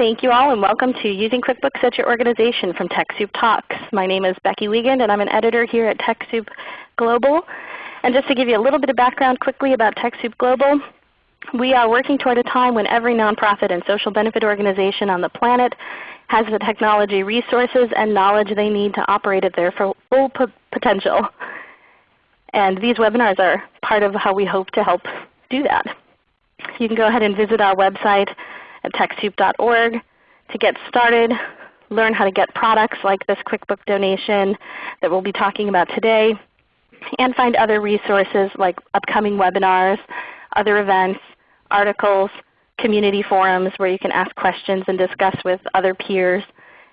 Thank you all and welcome to Using QuickBooks at Your Organization from TechSoup Talks. My name is Becky Wiegand and I'm an editor here at TechSoup Global. And just to give you a little bit of background quickly about TechSoup Global, we are working toward a time when every nonprofit and social benefit organization on the planet has the technology resources and knowledge they need to operate at their full potential. And these webinars are part of how we hope to help do that. You can go ahead and visit our website at TechSoup.org to get started, learn how to get products like this QuickBook donation that we'll be talking about today, and find other resources like upcoming webinars, other events, articles, community forums where you can ask questions and discuss with other peers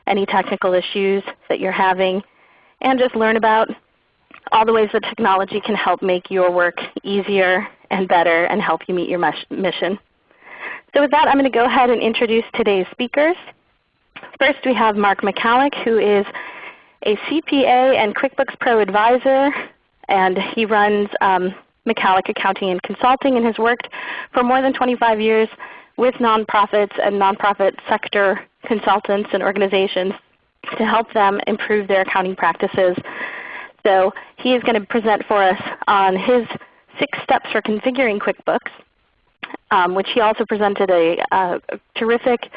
any technical issues that you're having, and just learn about all the ways that technology can help make your work easier and better and help you meet your mission. So with that, I'm going to go ahead and introduce today's speakers. First we have Mark Michalek who is a CPA and QuickBooks Pro advisor, and he runs um, Michalek Accounting and Consulting and has worked for more than 25 years with nonprofits and nonprofit sector consultants and organizations to help them improve their accounting practices. So he is going to present for us on his six steps for configuring QuickBooks um, which he also presented a, a, terrific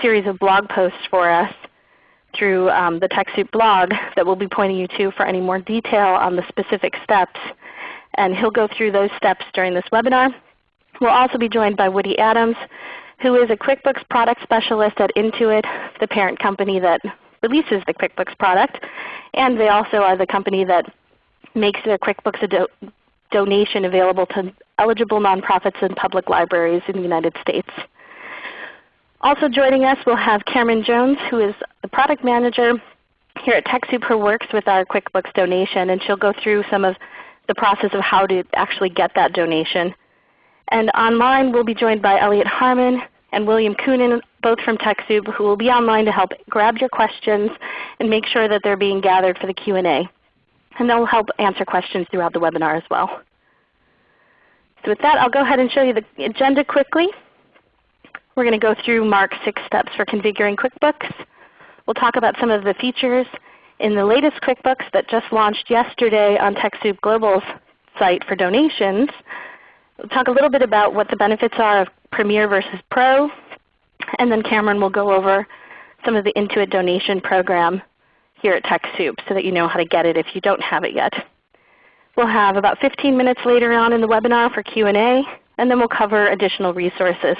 series of blog posts for us through um, the TechSoup blog that we'll be pointing you to for any more detail on the specific steps. And he'll go through those steps during this webinar. We'll also be joined by Woody Adams, who is a QuickBooks product specialist at Intuit, the parent company that releases the QuickBooks product. And they also are the company that makes their QuickBooks do donation available to eligible nonprofits and public libraries in the United States. Also joining us we'll have Cameron Jones who is the product manager here at TechSoup who works with our QuickBooks donation and she'll go through some of the process of how to actually get that donation. And online we'll be joined by Elliot Harmon and William Coonan, both from TechSoup, who will be online to help grab your questions and make sure that they're being gathered for the Q&A. And they'll help answer questions throughout the webinar as well. So with that, I'll go ahead and show you the agenda quickly. We're going to go through Mark's six steps for configuring QuickBooks. We'll talk about some of the features in the latest QuickBooks that just launched yesterday on TechSoup Global's site for donations. We'll talk a little bit about what the benefits are of Premier versus Pro. And then Cameron will go over some of the Intuit donation program here at TechSoup so that you know how to get it if you don't have it yet. We'll have about 15 minutes later on in the webinar for Q&A, and then we'll cover additional resources.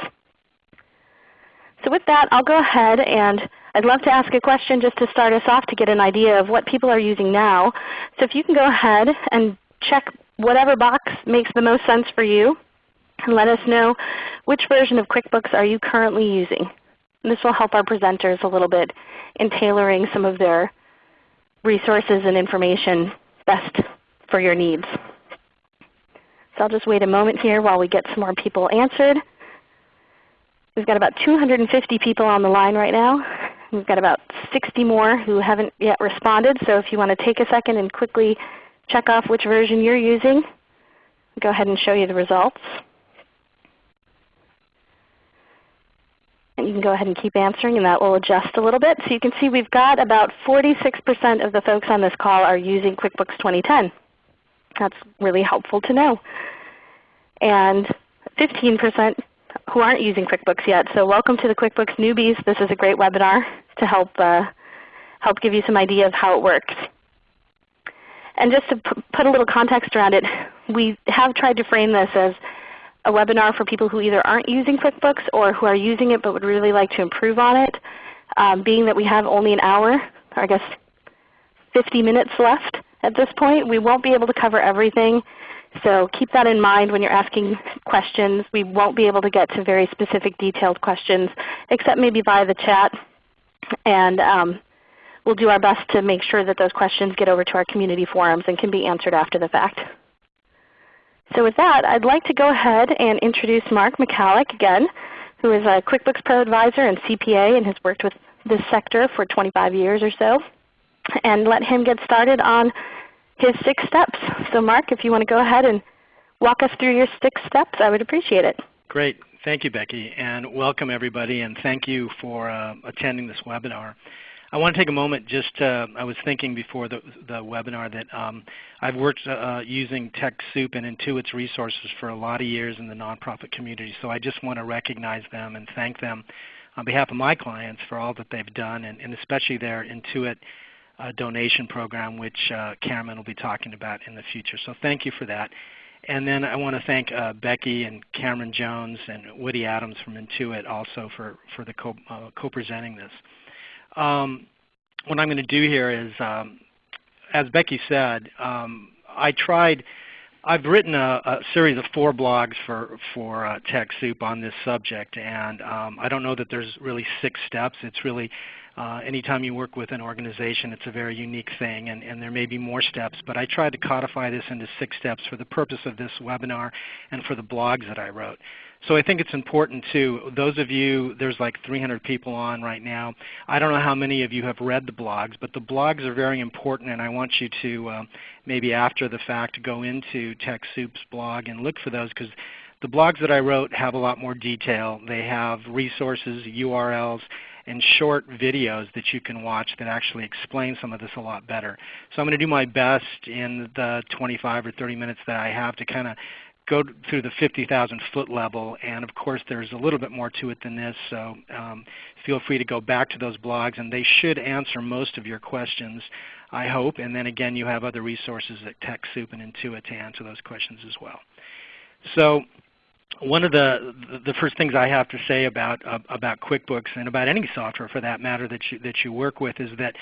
So with that, I'll go ahead and I'd love to ask a question just to start us off to get an idea of what people are using now. So if you can go ahead and check whatever box makes the most sense for you and let us know which version of QuickBooks are you currently using. And this will help our presenters a little bit in tailoring some of their resources and information best for your needs. So I'll just wait a moment here while we get some more people answered. We've got about 250 people on the line right now. We've got about 60 more who haven't yet responded. So if you want to take a second and quickly check off which version you're using, go ahead and show you the results. And you can go ahead and keep answering and that will adjust a little bit. So you can see we've got about 46% of the folks on this call are using QuickBooks 2010. That's really helpful to know. And 15% who aren't using QuickBooks yet. So welcome to the QuickBooks newbies. This is a great webinar to help, uh, help give you some idea of how it works. And just to put a little context around it, we have tried to frame this as a webinar for people who either aren't using QuickBooks or who are using it but would really like to improve on it. Um, being that we have only an hour, or I guess 50 minutes left, at this point. We won't be able to cover everything. So keep that in mind when you're asking questions. We won't be able to get to very specific detailed questions except maybe via the chat. And um, we'll do our best to make sure that those questions get over to our community forums and can be answered after the fact. So with that, I'd like to go ahead and introduce Mark Michalek again, who is a QuickBooks Pro Advisor and CPA and has worked with this sector for 25 years or so and let him get started on his six steps. So Mark, if you want to go ahead and walk us through your six steps, I would appreciate it. Great. Thank you, Becky, and welcome everybody, and thank you for uh, attending this webinar. I want to take a moment just to, I was thinking before the, the webinar that um, I've worked uh, using TechSoup and Intuit's resources for a lot of years in the nonprofit community, so I just want to recognize them and thank them on behalf of my clients for all that they've done, and, and especially their Intuit uh, donation program, which uh, Cameron will be talking about in the future. So thank you for that. And then I want to thank uh, Becky and Cameron Jones and Woody Adams from Intuit also for, for the co, uh, co-presenting this. Um, what I'm going to do here is, um, as Becky said, um, I tried, I've written a, a, series of four blogs for, for uh, TechSoup on this subject, and um, I don't know that there's really six steps. It's really uh, anytime you work with an organization, it's a very unique thing, and, and, there may be more steps. But I tried to codify this into six steps for the purpose of this webinar and for the blogs that I wrote. So I think it's important too. Those of you, there's like 300 people on right now. I don't know how many of you have read the blogs, but the blogs are very important, and I want you to uh, maybe after the fact go into TechSoup's blog and look for those because the blogs that I wrote have a lot more detail. They have resources, URLs, and short videos that you can watch that actually explain some of this a lot better. So I'm going to do my best in the 25 or 30 minutes that I have to kind of go through the 50,000 foot level. And of course there's a little bit more to it than this. So um, feel free to go back to those blogs and they should answer most of your questions, I hope. And then again you have other resources at TechSoup and Intuit to answer those questions as well. So one of the the first things I have to say about uh, about QuickBooks and about any software for that matter that you that you work with is that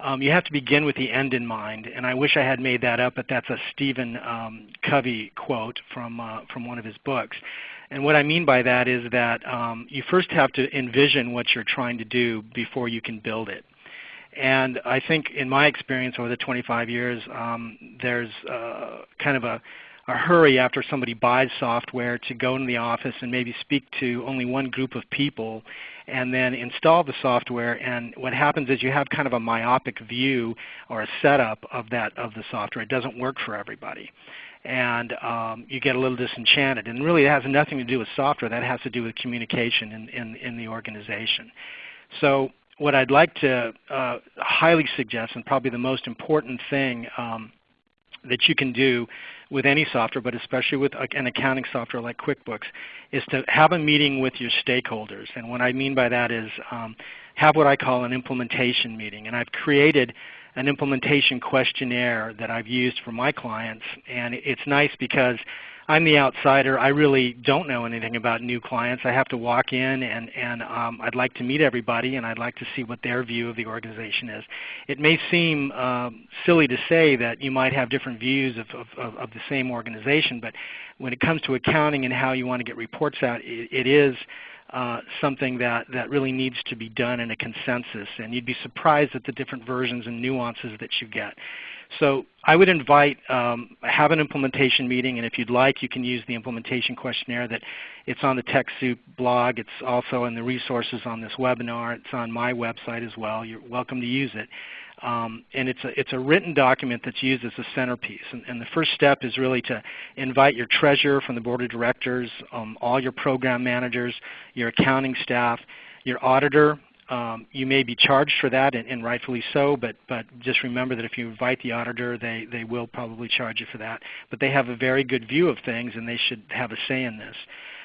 um, you have to begin with the end in mind. And I wish I had made that up, but that's a Stephen um, Covey quote from uh, from one of his books. And what I mean by that is that um, you first have to envision what you're trying to do before you can build it. And I think in my experience over the 25 years, um, there's uh, kind of a a hurry after somebody buys software to go into the office and maybe speak to only one group of people and then install the software and what happens is you have kind of a myopic view or a setup of that of the software. It doesn't work for everybody. And um, you get a little disenchanted. And really it has nothing to do with software. That has to do with communication in, in, in the organization. So what I'd like to uh, highly suggest, and probably the most important thing um, that you can do with any software, but especially with an accounting software like QuickBooks, is to have a meeting with your stakeholders. And what I mean by that is um, have what I call an implementation meeting. And I've created an implementation questionnaire that I've used for my clients. And it's nice because I'm the outsider. I really don't know anything about new clients. I have to walk in and, and um, I'd like to meet everybody and I'd like to see what their view of the organization is. It may seem um, silly to say that you might have different views of, of, of, the same organization, but when it comes to accounting and how you want to get reports out, it, it is uh, something that, that really needs to be done in a consensus. And you'd be surprised at the different versions and nuances that you get. So I would invite, um, have an implementation meeting, and if you'd like, you can use the implementation questionnaire that it's on the TechSoup blog. It's also in the resources on this webinar. It's on my website as well. You're welcome to use it. Um, and it's a, it's a written document that's used as a centerpiece. And, and, the first step is really to invite your treasurer from the board of directors, um, all your program managers, your accounting staff, your auditor, um, you may be charged for that, and, and, rightfully so, but, but just remember that if you invite the auditor, they, they will probably charge you for that. But they have a very good view of things, and they should have a say in this.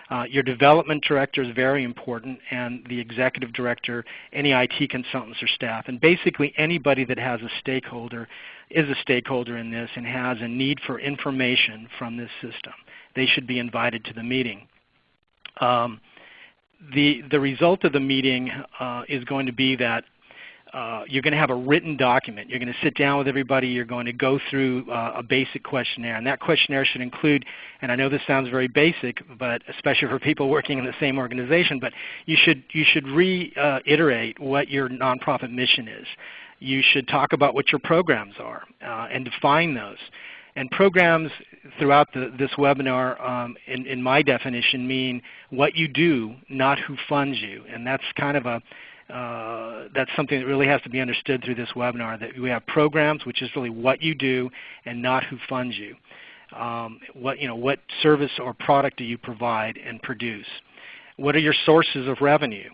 Uh, your development director is very important, and the executive director, any IT consultants or staff. And basically anybody that has a stakeholder is a stakeholder in this and has a need for information from this system. They should be invited to the meeting. Um, the, the result of the meeting uh, is going to be that uh, you're going to have a written document. You're going to sit down with everybody. You're going to go through uh, a basic questionnaire. And that questionnaire should include, and I know this sounds very basic, but especially for people working in the same organization, but you should, you should reiterate what your nonprofit mission is. You should talk about what your programs are uh, and define those. And programs throughout the, this webinar, um, in, in, my definition, mean what you do, not who funds you. And that's kind of a uh, that's something that really has to be understood through this webinar. That we have programs, which is really what you do, and not who funds you. Um, what you know, what service or product do you provide and produce? what are your sources of revenue?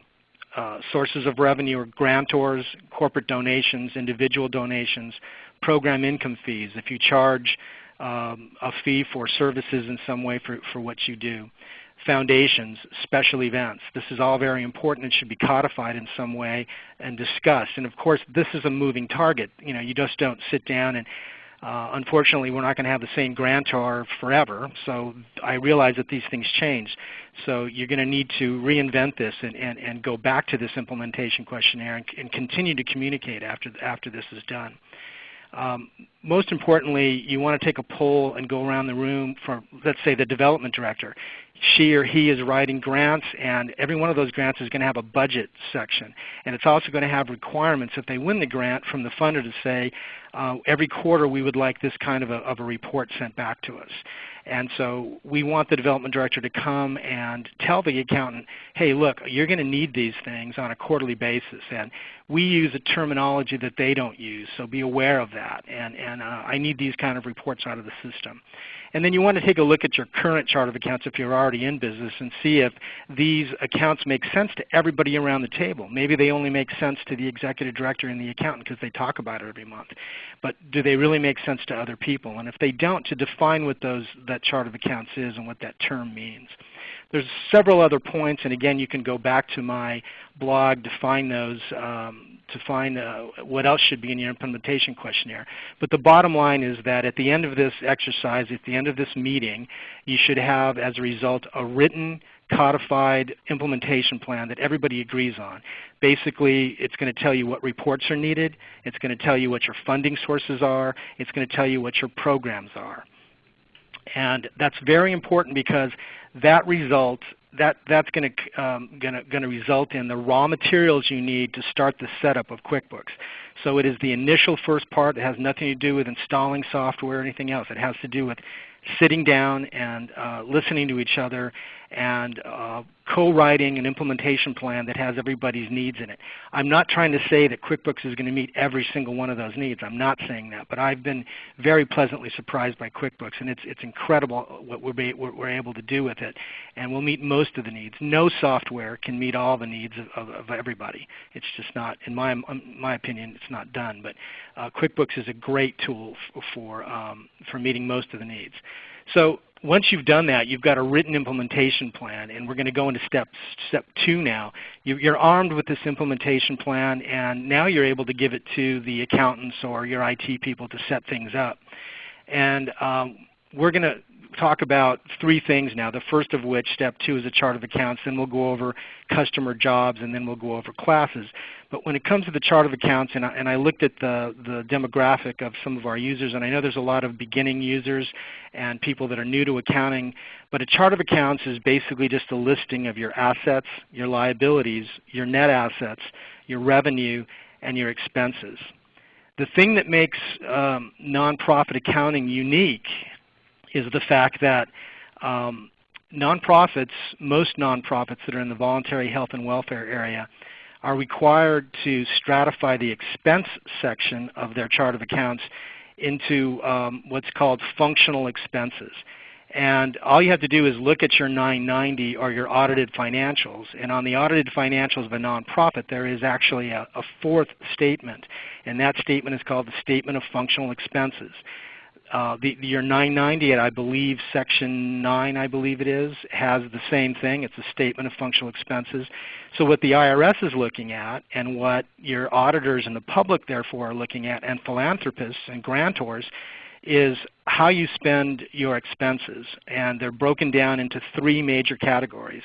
Uh, sources of revenue are grantors, corporate donations, individual donations, program income fees. If you charge um, a fee for services in some way for, for what you do. Foundations, special events. This is all very important and should be codified in some way and discussed. And of course, this is a moving target. You know, you just don't sit down and uh, unfortunately, we're not going to have the same grantor forever, so I realize that these things change. So you're going to need to reinvent this and, and, and go back to this implementation questionnaire and, and continue to communicate after, after this is done. Um, most importantly, you want to take a poll and go around the room for, let's say, the development director. She or he is writing grants, and every one of those grants is going to have a budget section. And it's also going to have requirements if they win the grant from the funder to say, uh, every quarter we would like this kind of a, of a report sent back to us. And so we want the development director to come and tell the accountant, hey look, you're going to need these things on a quarterly basis. And we use a terminology that they don't use, so be aware of that. And, and uh, I need these kind of reports out of the system. And then you want to take a look at your current chart of accounts if you're already in business and see if these accounts make sense to everybody around the table. Maybe they only make sense to the executive director and the accountant because they talk about it every month. But do they really make sense to other people? And if they don't, to define what those, that chart of accounts is and what that term means. There's several other points, and again, you can go back to my blog to find those um, to find uh, what else should be in your implementation questionnaire. But the bottom line is that at the end of this exercise, at the end of this meeting, you should have as a result a written codified implementation plan that everybody agrees on. Basically, it's going to tell you what reports are needed. It's going to tell you what your funding sources are. It's going to tell you what your programs are. And that's very important because that result that, that's going to, um, gonna, gonna result in the raw materials you need to start the setup of QuickBooks. So it is the initial first part. It has nothing to do with installing software or anything else. It has to do with sitting down and uh, listening to each other and uh, co-writing an implementation plan that has everybody's needs in it. I'm not trying to say that QuickBooks is going to meet every single one of those needs. I'm not saying that. But I've been very pleasantly surprised by QuickBooks, and it's, it's incredible what we're, be, what we're able to do with it. And we'll meet most of the needs. No software can meet all the needs of, of, of everybody. It's just not, in my, my opinion, it's not done. But uh, QuickBooks is a great tool for, um, for meeting most of the needs. So once you've done that, you've got a written implementation plan, and we're going to go into step, step two now. You, are armed with this implementation plan, and now you're able to give it to the accountants or your IT people to set things up. And um, we're going to talk about three things now. The first of which, step two, is a chart of accounts. Then we'll go over customer jobs, and then we'll go over classes. But when it comes to the chart of accounts, and I, and I looked at the, the demographic of some of our users, and I know there's a lot of beginning users and people that are new to accounting, but a chart of accounts is basically just a listing of your assets, your liabilities, your net assets, your revenue, and your expenses. The thing that makes um, nonprofit accounting unique is the fact that um, nonprofits, most nonprofits that are in the voluntary health and welfare area, are required to stratify the expense section of their chart of accounts into um, what's called functional expenses. And all you have to do is look at your 990 or your audited financials. And on the audited financials of a nonprofit, there is actually a, a fourth statement. And that statement is called the Statement of Functional Expenses. Uh, the, your 990, I believe Section 9, I believe it is, has the same thing. It's a statement of functional expenses. So what the IRS is looking at and what your auditors and the public therefore are looking at and philanthropists and grantors is how you spend your expenses. And they're broken down into three major categories.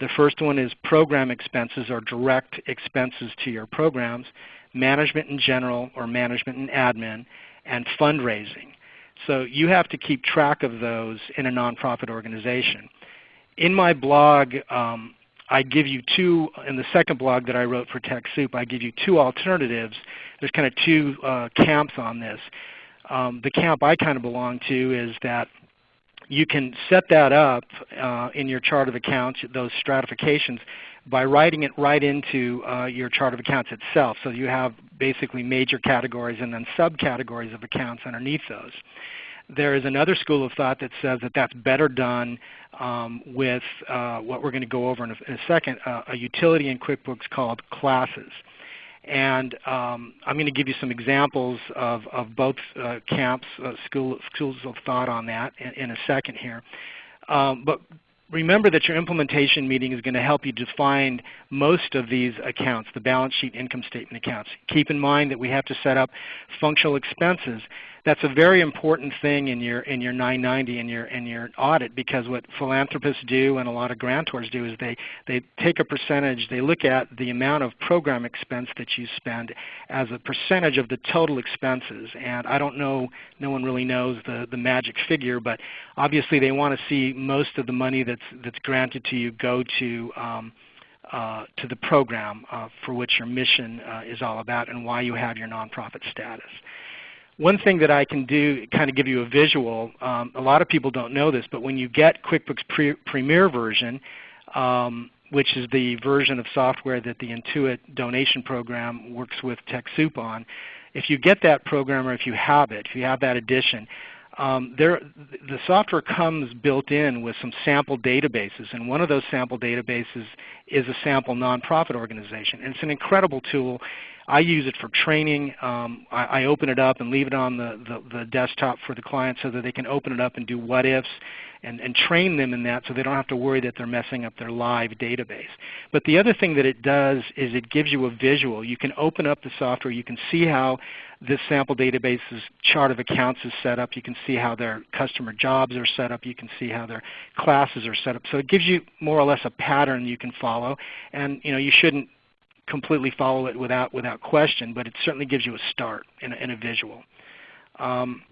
The first one is program expenses or direct expenses to your programs, management in general or management and admin, and fundraising. So you have to keep track of those in a nonprofit organization. In my blog, um, I give you two, in the second blog that I wrote for TechSoup, I give you two alternatives. There's kind of two uh, camps on this. Um, the camp I kind of belong to is that you can set that up uh, in your chart of accounts, those stratifications, by writing it right into uh, your chart of accounts itself. So you have basically major categories and then subcategories of accounts underneath those. There is another school of thought that says that that's better done um, with uh, what we're going to go over in a, in a second, uh, a utility in QuickBooks called classes. And um, I'm going to give you some examples of, of both uh, camps, uh, school, schools of thought on that in, in a second here. Um, but remember that your implementation meeting is going to help you define most of these accounts, the balance sheet income statement accounts. Keep in mind that we have to set up functional expenses that's a very important thing in your in your 990 and your in your audit because what philanthropists do and a lot of grantors do is they they take a percentage, they look at the amount of program expense that you spend as a percentage of the total expenses. And I don't know, no one really knows the the magic figure, but obviously they want to see most of the money that's that's granted to you go to um, uh, to the program uh, for which your mission uh, is all about and why you have your nonprofit status. One thing that I can do, kind of give you a visual, um, a lot of people don't know this, but when you get QuickBooks Pre Premier version, um, which is the version of software that the Intuit donation program works with TechSoup on, if you get that program or if you have it, if you have that edition, um, there, the software comes built in with some sample databases, and one of those sample databases is a sample nonprofit organization. And it's an incredible tool. I use it for training. Um, I, I, open it up and leave it on the, the, the, desktop for the client so that they can open it up and do what ifs and, and train them in that so they don't have to worry that they're messing up their live database. But the other thing that it does is it gives you a visual. You can open up the software. You can see how this sample database's chart of accounts is set up. You can see how their customer jobs are set up. You can see how their classes are set up. So it gives you more or less a pattern you can follow. And you know you shouldn't completely follow it without without question, but it certainly gives you a start in a, a visual. Um,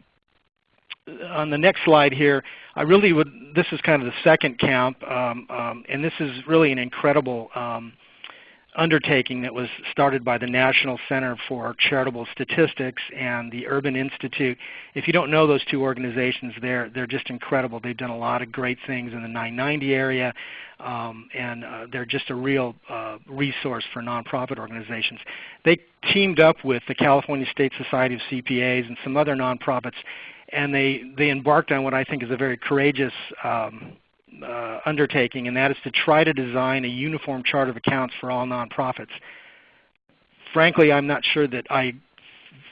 on the next slide here, I really would. This is kind of the second camp, um, um, and this is really an incredible um, undertaking that was started by the National Center for Charitable Statistics and the Urban Institute. If you don't know those two organizations, they're, they're just incredible. They've done a lot of great things in the 990 area, um, and uh, they're just a real uh, resource for nonprofit organizations. They teamed up with the California State Society of CPAs and some other nonprofits, and they, they embarked on what I think is a very courageous um, uh, undertaking, and that is to try to design a uniform chart of accounts for all nonprofits. Frankly, I'm not sure that I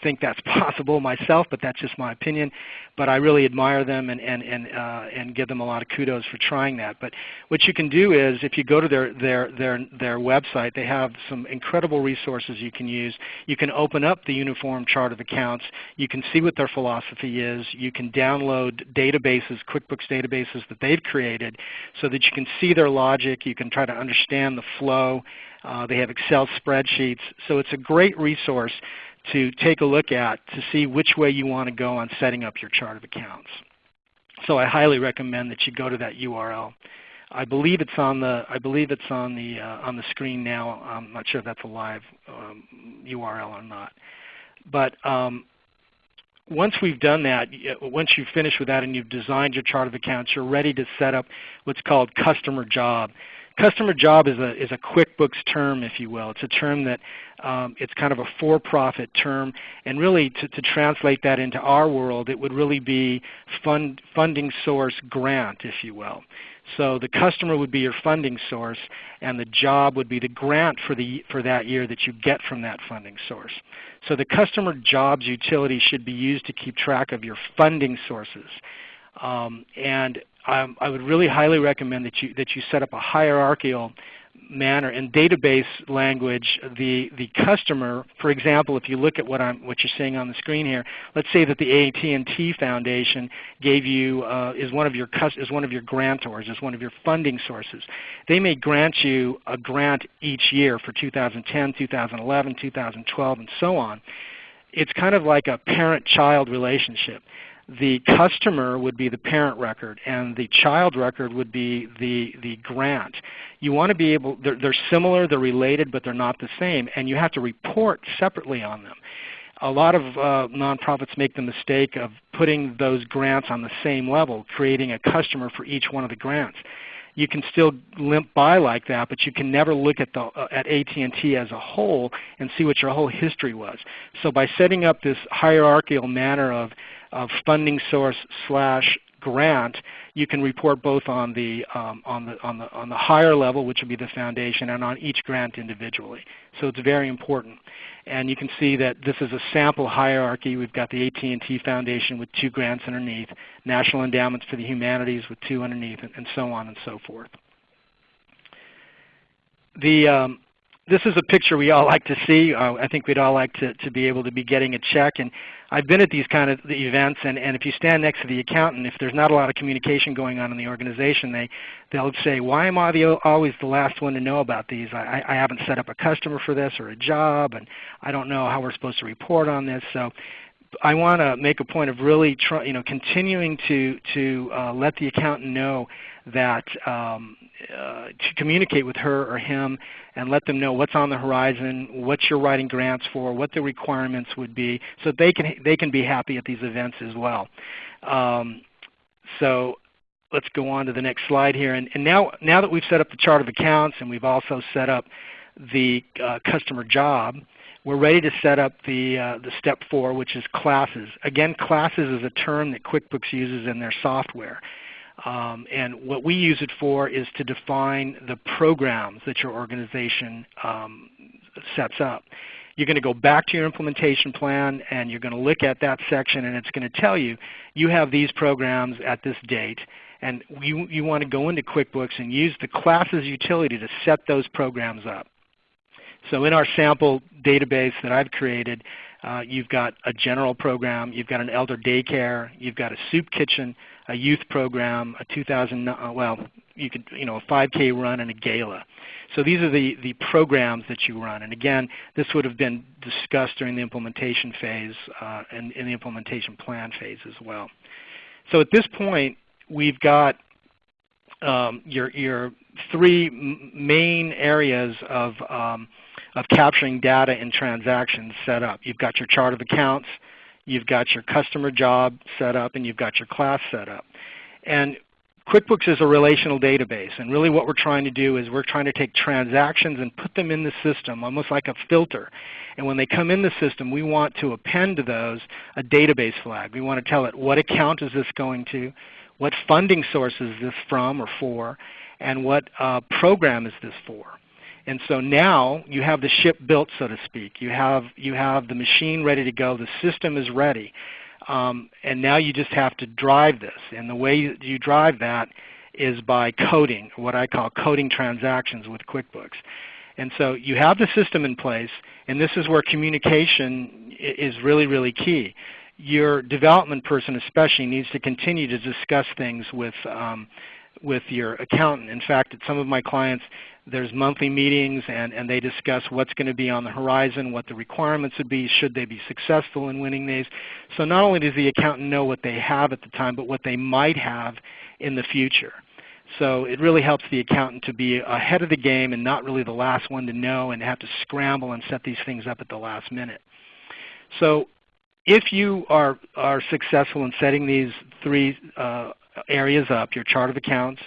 think that's possible myself, but that's just my opinion. But I really admire them and, and, and, uh, and give them a lot of kudos for trying that. But what you can do is if you go to their, their, their, their website, they have some incredible resources you can use. You can open up the uniform chart of accounts. You can see what their philosophy is. You can download databases, QuickBooks databases that they've created so that you can see their logic. You can try to understand the flow. Uh, they have Excel spreadsheets. So it's a great resource to take a look at to see which way you want to go on setting up your chart of accounts. So I highly recommend that you go to that URL. I believe it's on the I believe it's on the uh, on the screen now. I'm not sure if that's a live um, URL or not. But um, once we've done that, once you've finished with that and you've designed your chart of accounts, you're ready to set up what's called customer job. Customer job is a, is a QuickBooks term, if you will. It's a term that um, it's kind of a for-profit term, and really to, to, translate that into our world, it would really be fund, funding source grant, if you will. So the customer would be your funding source, and the job would be the grant for, the, for that year that you get from that funding source. So the customer jobs utility should be used to keep track of your funding sources. Um, and um, I would really highly recommend that you, that you set up a hierarchical manner. In database language, the, the customer, for example, if you look at what, I'm, what you're seeing on the screen here, let's say that the AT&T Foundation gave you, uh, is, one of your, is one of your grantors, is one of your funding sources. They may grant you a grant each year for 2010, 2011, 2012, and so on. It's kind of like a parent-child relationship the customer would be the parent record and the child record would be the, the grant. You want to be able, they're, they're similar, they're related, but they're not the same, and you have to report separately on them. A lot of uh, nonprofits make the mistake of putting those grants on the same level, creating a customer for each one of the grants you can still limp by like that, but you can never look at, the, uh, at AT&T as a whole and see what your whole history was. So by setting up this hierarchical manner of of funding source slash grant, you can report both on the, um, on, the, on, the, on the higher level, which would be the foundation, and on each grant individually. So it's very important. And you can see that this is a sample hierarchy. We've got the AT&T Foundation with two grants underneath, National Endowments for the Humanities with two underneath, and, and so on and so forth. The, um, this is a picture we all like to see. Uh, I think we'd all like to, to be able to be getting a check. And I've been at these kind of events, and, and if you stand next to the accountant, if there's not a lot of communication going on in the organization, they, they'll say, why am I the, always the last one to know about these? I, I haven't set up a customer for this or a job, and I don't know how we're supposed to report on this. So I want to make a point of really try, you know, continuing to, to uh, let the accountant know that um, uh, to communicate with her or him and let them know what's on the horizon, what you're writing grants for, what the requirements would be, so they can they can be happy at these events as well. Um, so let's go on to the next slide here. And, and, now now that we've set up the chart of accounts and we've also set up the uh, customer job, we're ready to set up the, uh, the step four, which is classes. Again, classes is a term that QuickBooks uses in their software. Um, and what we use it for is to define the programs that your organization um, sets up. You're going to go back to your implementation plan and you're going to look at that section and it's going to tell you, you have these programs at this date and you, you want to go into QuickBooks and use the classes utility to set those programs up. So in our sample database that I've created, uh, you've got a general program, you've got an elder daycare, you've got a soup kitchen, a youth program, a 2000, uh, well, you could, you know, a 5K run and a gala. So these are the, the programs that you run. And again, this would have been discussed during the implementation phase uh, and in the implementation plan phase as well. So at this point, we've got um, your, your three main areas of, um, of capturing data and transactions set up. You've got your chart of accounts, you've got your customer job set up, and you've got your class set up. And QuickBooks is a relational database, and really what we're trying to do is we're trying to take transactions and put them in the system, almost like a filter. And when they come in the system, we want to append to those a database flag. We want to tell it what account is this going to, what funding source is this from or for, and what uh, program is this for. And so now you have the ship built, so to speak. You have, you have the machine ready to go. The system is ready. Um, and now you just have to drive this. And the way you drive that is by coding, what I call coding transactions with QuickBooks. And so you have the system in place, and this is where communication is really, really key. Your development person especially needs to continue to discuss things with, um, with your accountant. In fact, at some of my clients, there's monthly meetings and, and they discuss what's going to be on the horizon, what the requirements would be, should they be successful in winning these. So not only does the accountant know what they have at the time, but what they might have in the future. So it really helps the accountant to be ahead of the game and not really the last one to know and have to scramble and set these things up at the last minute. So if you are, are successful in setting these three uh, areas up, your chart of accounts,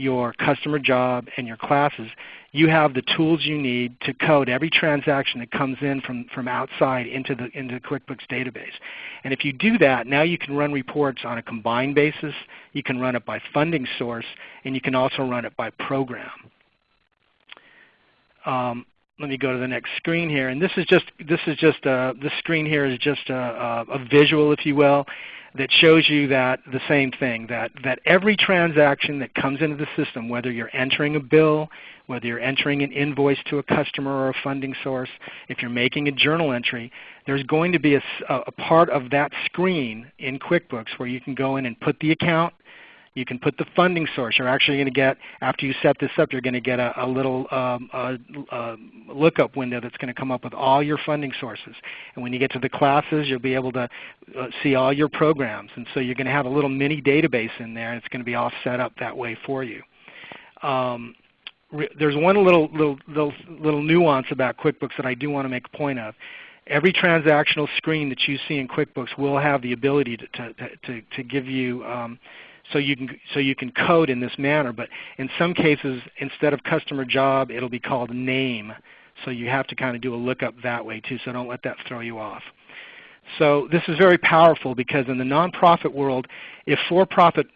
your customer job, and your classes, you have the tools you need to code every transaction that comes in from, from outside into the, into the QuickBooks database. And if you do that, now you can run reports on a combined basis, you can run it by funding source, and you can also run it by program. Um, let me go to the next screen here. And this is just, this is just a, this screen here is just a, a, a visual, if you will that shows you that the same thing, that, that every transaction that comes into the system, whether you're entering a bill, whether you're entering an invoice to a customer or a funding source, if you're making a journal entry, there's going to be a, a part of that screen in QuickBooks where you can go in and put the account, you can put the funding source. You're actually going to get, after you set this up, you're going to get a, a little um, a, a lookup window that's going to come up with all your funding sources. And when you get to the classes, you'll be able to uh, see all your programs. And so you're going to have a little mini database in there, and it's going to be all set up that way for you. Um, there's one little, little, little, little nuance about QuickBooks that I do want to make a point of every transactional screen that you see in QuickBooks will have the ability to, to, to, to give you um, so you can so you can code in this manner. But in some cases, instead of customer job, it'll be called name. So you have to kind of do a lookup that way too. So don't let that throw you off. So this is very powerful because in the nonprofit world, if for-profit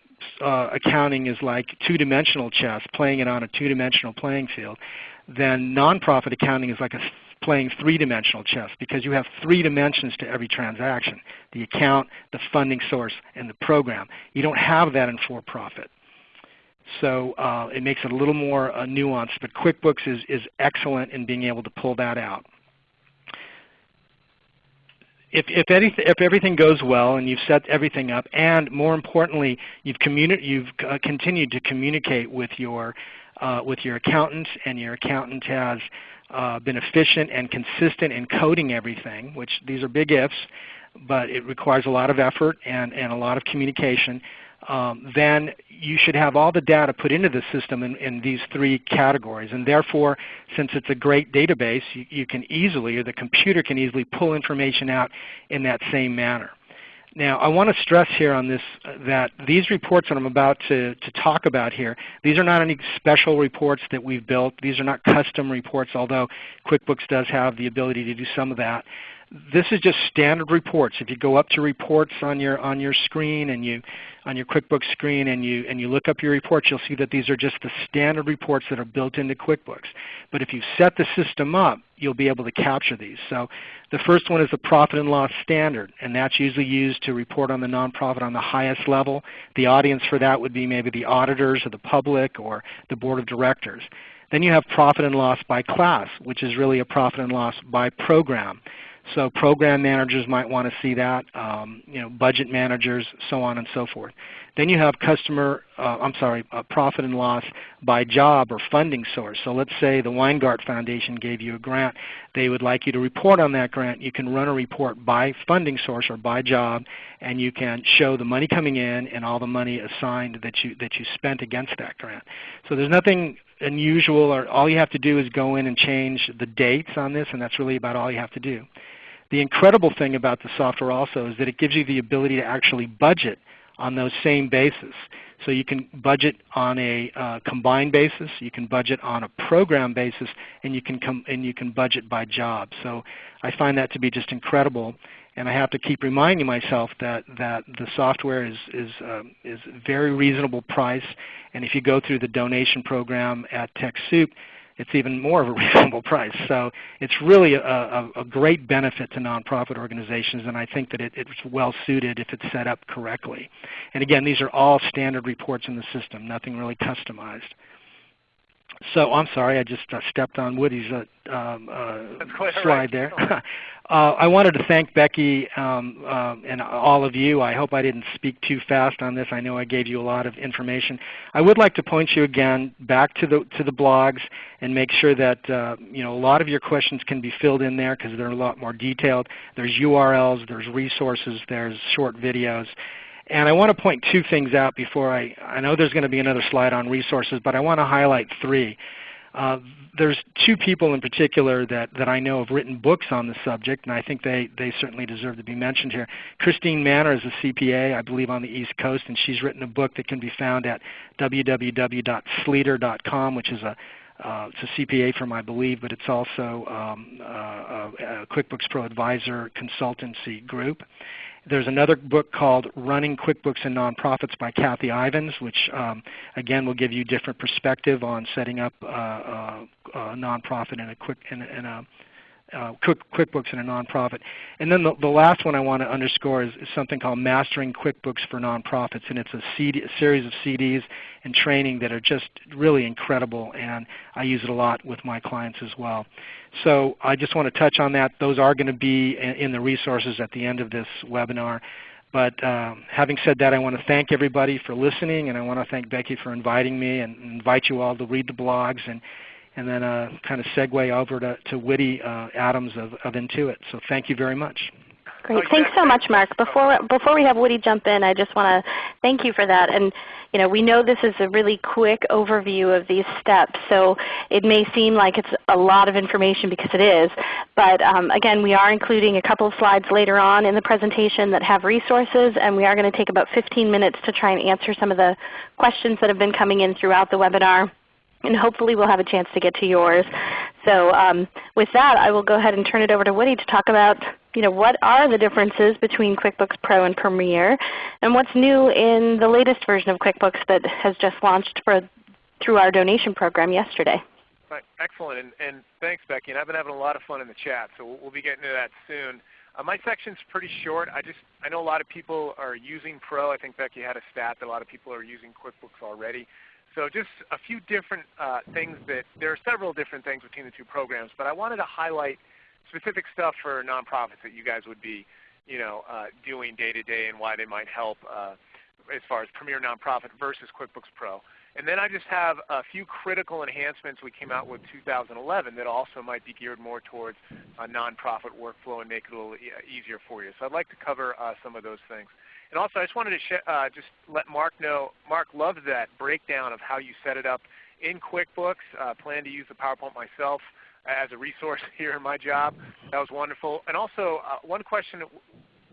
uh, accounting is like two-dimensional chess, playing it on a two-dimensional playing field, then nonprofit accounting is like a playing three-dimensional chess because you have three dimensions to every transaction, the account, the funding source, and the program. You don't have that in for-profit. So uh, it makes it a little more uh, nuanced, but QuickBooks is, is excellent in being able to pull that out. If, if, anything, if everything goes well and you've set everything up, and more importantly, you've, you've uh, continued to communicate with your, uh, with your accountant, and your accountant has uh, been efficient and consistent in coding everything, which these are big ifs, but it requires a lot of effort and, and a lot of communication, um, then you should have all the data put into the system in, in, these three categories. And therefore, since it's a great database, you, you can easily, or the computer can easily pull information out in that same manner. Now I want to stress here on this uh, that these reports that I'm about to, to talk about here, these are not any special reports that we've built. These are not custom reports, although QuickBooks does have the ability to do some of that this is just standard reports. If you go up to reports on your on your screen and you on your QuickBooks screen and you and you look up your reports, you'll see that these are just the standard reports that are built into QuickBooks. But if you set the system up, you'll be able to capture these. So the first one is the profit and loss standard, and that's usually used to report on the nonprofit on the highest level. The audience for that would be maybe the auditors or the public or the board of directors. Then you have profit and loss by class, which is really a profit and loss by program. So program managers might want to see that, um, you know, budget managers, so on and so forth. Then you have customer, uh, I'm sorry, uh, profit and loss by job or funding source. So let's say the Weingart Foundation gave you a grant. They would like you to report on that grant. You can run a report by funding source or by job, and you can show the money coming in and all the money assigned that you, that you spent against that grant. So there's nothing unusual or all you have to do is go in and change the dates on this and that's really about all you have to do. The incredible thing about the software also is that it gives you the ability to actually budget on those same bases. So you can budget on a uh, combined basis, you can budget on a program basis, and you can and you can budget by job. So I find that to be just incredible, and I have to keep reminding myself that that the software is is um, is very reasonable price. And if you go through the donation program at TechSoup, it's even more of a reasonable price. So it's really a, a, a, great benefit to nonprofit organizations, and I think that it, it's well suited if it's set up correctly. And again, these are all standard reports in the system, nothing really customized. So I'm sorry, I just uh, stepped on Woody's uh, um, uh, slide there. Uh, I wanted to thank Becky um, uh, and all of you. I hope I didn't speak too fast on this. I know I gave you a lot of information. I would like to point you again back to the to the blogs and make sure that uh, you know a lot of your questions can be filled in there because they're a lot more detailed. There's URLs, there's resources, there's short videos. And I want to point two things out before I, I know there's going to be another slide on resources, but I want to highlight three. Uh, there's two people in particular that, that I know have written books on the subject, and I think they, they certainly deserve to be mentioned here. Christine Manner is a CPA, I believe on the East Coast, and she's written a book that can be found at www.sleeter.com, which is a uh, it's a CPA firm, I believe, but it's also um, uh, a QuickBooks Pro Advisor consultancy group. There's another book called Running QuickBooks and Nonprofits by Kathy Ivens, which um, again will give you different perspective on setting up uh, uh, a nonprofit in a quick in a, in a uh, QuickBooks in a nonprofit. And then the, the last one I want to underscore is, is, something called Mastering QuickBooks for Nonprofits, and it's a, CD, a, series of CDs and training that are just really incredible, and I use it a lot with my clients as well. So I just want to touch on that. Those are going to be in, in the resources at the end of this webinar. But um, having said that, I want to thank everybody for listening, and I want to thank Becky for inviting me and invite you all to read the blogs and and then uh, kind of segue over to, to Woody uh, Adams of, of Intuit. So thank you very much. Great. Thanks so much, Mark. Before, before we have Woody jump in, I just want to thank you for that. And you know, we know this is a really quick overview of these steps, so it may seem like it's a lot of information because it is. But um, again, we are including a couple of slides later on in the presentation that have resources, and we are going to take about 15 minutes to try and answer some of the questions that have been coming in throughout the webinar and hopefully we'll have a chance to get to yours. So um, with that, I will go ahead and turn it over to Woody to talk about you know, what are the differences between QuickBooks Pro and Premier, and what's new in the latest version of QuickBooks that has just launched for, through our donation program yesterday. Excellent, and, and, thanks Becky. And I've been having a lot of fun in the chat, so we'll, we'll be getting to that soon. Uh, my section's pretty short. I just I know a lot of people are using Pro. I think Becky had a stat that a lot of people are using QuickBooks already. So just a few different uh, things that there are several different things between the two programs, but I wanted to highlight specific stuff for nonprofits that you guys would be you know, uh, doing day to day and why they might help uh, as far as Premier Nonprofit versus QuickBooks Pro. And then I just have a few critical enhancements we came out with 2011 that also might be geared more towards a nonprofit workflow and make it a little e easier for you. So I'd like to cover uh, some of those things. And also I just wanted to uh, just let Mark know, Mark loved that breakdown of how you set it up in QuickBooks. Uh, plan to use the PowerPoint myself as a resource here in my job. That was wonderful. And also uh, one question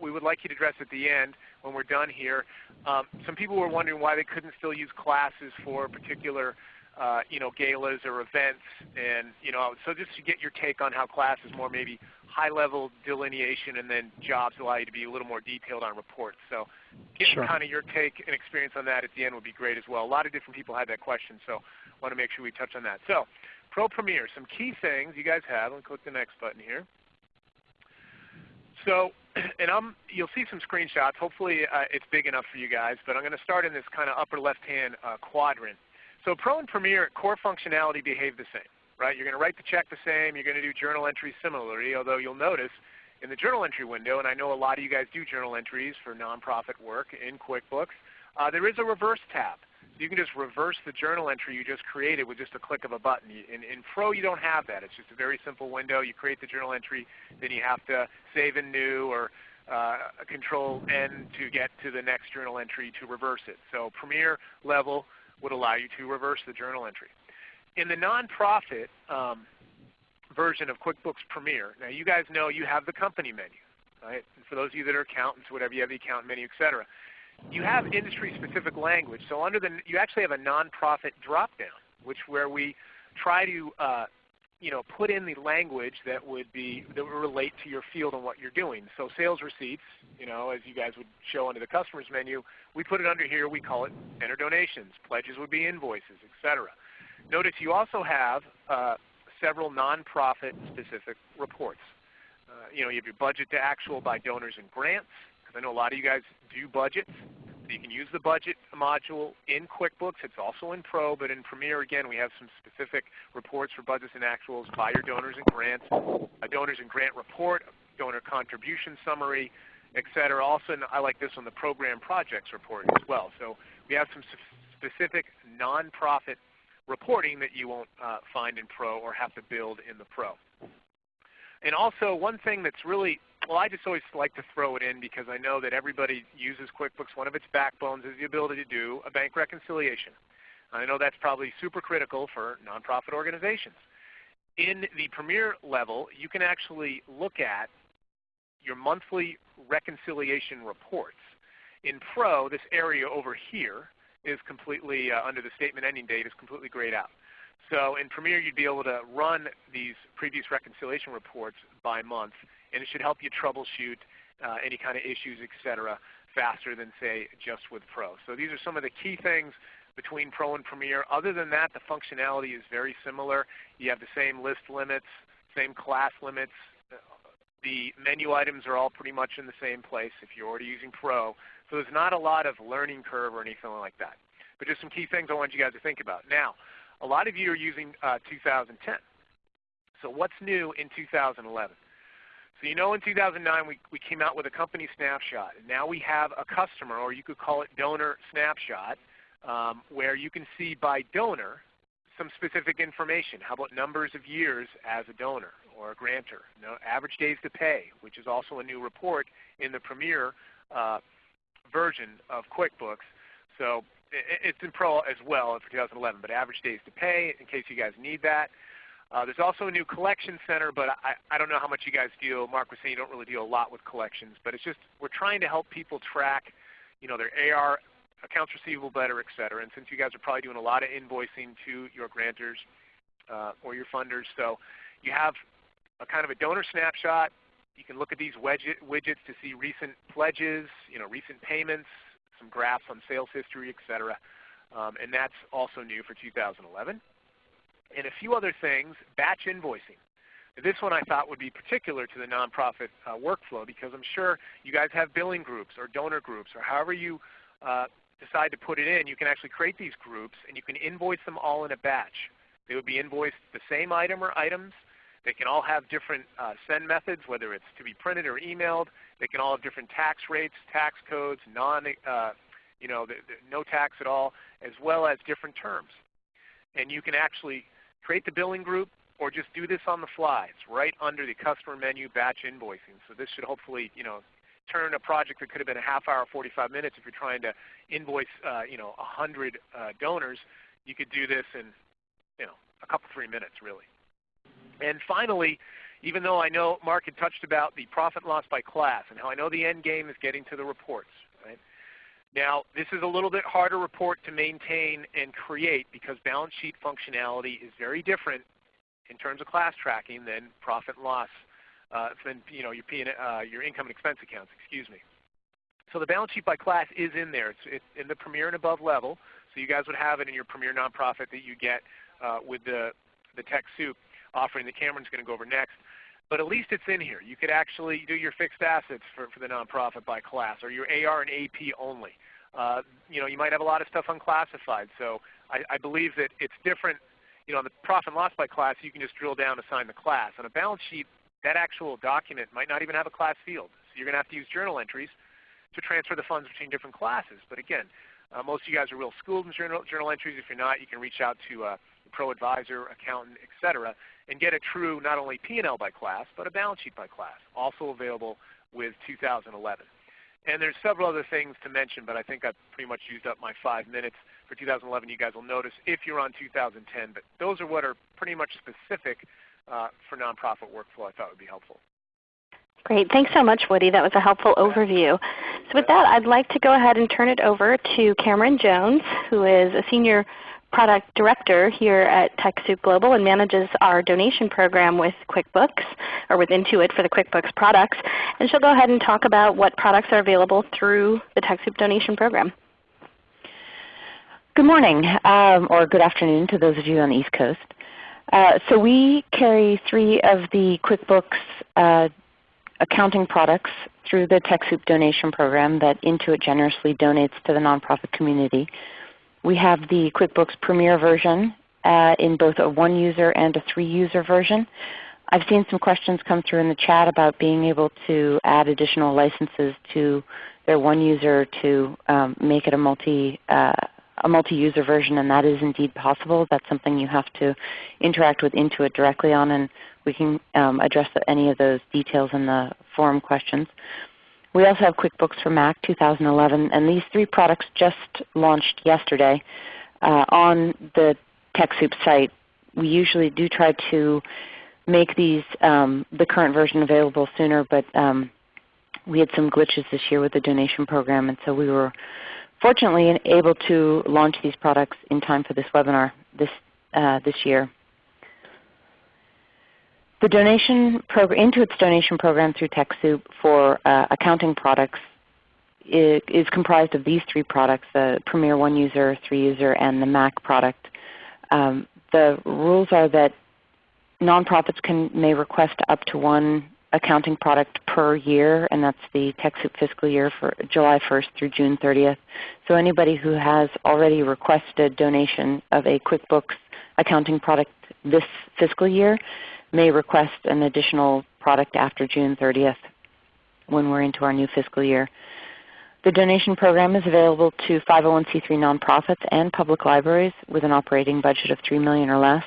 we would like you to address at the end when we're done here. Um, some people were wondering why they couldn't still use classes for particular uh, you know, galas or events. And you know, so just to get your take on how classes more maybe high-level delineation and then jobs allow you to be a little more detailed on reports. So getting sure. kind of your take and experience on that at the end would be great as well. A lot of different people had that question, so I want to make sure we touch on that. So Pro Premier, some key things you guys have. Let me click the next button here. So, and I'm, you'll see some screenshots. Hopefully uh, it's big enough for you guys, but I'm going to start in this kind of upper left-hand uh, quadrant. So Pro and Premier core functionality behave the same. Right? You're going to write the check the same. You're going to do journal entries similarly, although you'll notice in the journal entry window, and I know a lot of you guys do journal entries for nonprofit work in QuickBooks, uh, there is a reverse tab you can just reverse the journal entry you just created with just a click of a button. In, in Pro you don't have that. It's just a very simple window. You create the journal entry, then you have to save in new or uh, Control N to get to the next journal entry to reverse it. So Premier level would allow you to reverse the journal entry. In the nonprofit um, version of QuickBooks Premier, now you guys know you have the company menu. Right? And for those of you that are accountants, whatever, you have the account menu, etc you have industry-specific language. So under the, you actually have a nonprofit drop-down, which where we try to uh, you know, put in the language that would be that would relate to your field and what you're doing. So sales receipts, you know, as you guys would show under the customers menu, we put it under here. We call it enter donations. Pledges would be invoices, etc. Notice you also have uh, several nonprofit specific reports. Uh, you know, you have your budget to actual by donors and grants. because I know a lot of you guys do budgets. So you can use the budget module in QuickBooks. It's also in Pro, but in Premier, again, we have some specific reports for budgets and actuals by your donors and grants, a donors and grant report, donor contribution summary, etc. Also, I like this on the program projects report as well. So we have some specific nonprofit reporting that you won't uh, find in Pro or have to build in the Pro. And also one thing that's really well, I just always like to throw it in because I know that everybody uses QuickBooks. One of its backbones is the ability to do a bank reconciliation. I know that's probably super critical for nonprofit organizations. In the Premier level, you can actually look at your monthly reconciliation reports. In Pro, this area over here is completely, uh, under the statement ending date, is completely grayed out. So in Premier, you'd be able to run these previous reconciliation reports by month and it should help you troubleshoot uh, any kind of issues, etc., faster than say just with Pro. So these are some of the key things between Pro and Premier. Other than that, the functionality is very similar. You have the same list limits, same class limits. The menu items are all pretty much in the same place if you're already using Pro. So there's not a lot of learning curve or anything like that. But just some key things I want you guys to think about. Now, a lot of you are using uh, 2010. So what's new in 2011? So you know in 2009 we, we came out with a company snapshot. And now we have a customer, or you could call it donor snapshot, um, where you can see by donor some specific information. How about numbers of years as a donor or a grantor? No, average days to pay, which is also a new report in the Premier uh, version of QuickBooks. So it's in Pro as well for 2011, but average days to pay in case you guys need that. Uh, there's also a new collection center, but I, I don't know how much you guys deal. Mark was saying you don't really deal a lot with collections, but it's just we're trying to help people track, you know, their AR, accounts receivable better, et cetera. And since you guys are probably doing a lot of invoicing to your grantors uh, or your funders, so you have a kind of a donor snapshot, You can look at these widgets to see recent pledges, you know, recent payments, some graphs on sales history, etc. Um, and that's also new for 2011. And a few other things, batch invoicing. This one I thought would be particular to the nonprofit uh, workflow because I'm sure you guys have billing groups or donor groups or however you uh, decide to put it in, you can actually create these groups and you can invoice them all in a batch. They would be invoiced the same item or items. They can all have different uh, send methods, whether it's to be printed or emailed. They can all have different tax rates, tax codes, non, uh, you know, the, the, no tax at all, as well as different terms. And you can actually create the billing group or just do this on the fly. It's right under the customer menu batch invoicing. So this should hopefully, you know, turn a project that could have been a half hour, 45 minutes if you're trying to invoice, uh, you know, 100 uh, donors. You could do this in, you know, a couple, three minutes really. And finally, even though I know Mark had touched about the profit loss by class and how I know the end game is getting to the reports. Right? Now, this is a little bit harder report to maintain and create because balance sheet functionality is very different in terms of class tracking than profit loss, uh, than you know, your, P uh, your income and expense accounts. Excuse me. So the balance sheet by class is in there. It's, it's in the Premier and above level. So you guys would have it in your Premier nonprofit that you get uh, with the, the TechSoup offering that Cameron's going to go over next. But at least it's in here. You could actually do your fixed assets for, for the nonprofit by class or your AR and AP only. Uh, you know, you might have a lot of stuff unclassified. So I, I believe that it's different you know, on the profit and loss by class, you can just drill down assign the class. On a balance sheet, that actual document might not even have a class field. So you're going to have to use journal entries to transfer the funds between different classes. But again, uh, most of you guys are real schooled in journal, journal entries. If you're not, you can reach out to uh, a pro advisor, accountant, etc., and get a true not only P&L by class, but a balance sheet by class, also available with 2011. And there's several other things to mention, but I think I've pretty much used up my five minutes for 2011 you guys will notice if you're on 2010. But those are what are pretty much specific uh, for nonprofit workflow I thought would be helpful. Great. Thanks so much, Woody. That was a helpful overview. So with that, I'd like to go ahead and turn it over to Cameron Jones, who is a Senior Product Director here at TechSoup Global and manages our donation program with QuickBooks, or with Intuit for the QuickBooks products. And she'll go ahead and talk about what products are available through the TechSoup donation program. Good morning, um, or good afternoon to those of you on the East Coast. Uh, so we carry three of the QuickBooks uh, accounting products through the TechSoup donation program that Intuit generously donates to the nonprofit community. We have the QuickBooks Premier version uh, in both a one-user and a three-user version. I've seen some questions come through in the chat about being able to add additional licenses to their one user to um, make it a multi uh, a multi-user version, and that is indeed possible. That's something you have to interact with Intuit directly on, and we can um, address any of those details in the forum questions. We also have QuickBooks for Mac 2011, and these three products just launched yesterday uh, on the TechSoup site. We usually do try to make these um, the current version available sooner, but um, we had some glitches this year with the donation program, and so we were fortunately able to launch these products in time for this webinar this, uh, this year. The donation Intuit's donation program through TechSoup for uh, accounting products is, is, comprised of these three products, the Premier One User, Three User, and the Mac product. Um, the rules are that nonprofits can, may request up to one accounting product per year, and that's the TechSoup fiscal year for July 1st through June 30th. So anybody who has already requested donation of a QuickBooks accounting product this fiscal year may request an additional product after June 30th when we're into our new fiscal year. The donation program is available to 501c3 nonprofits and public libraries with an operating budget of 3 million or less.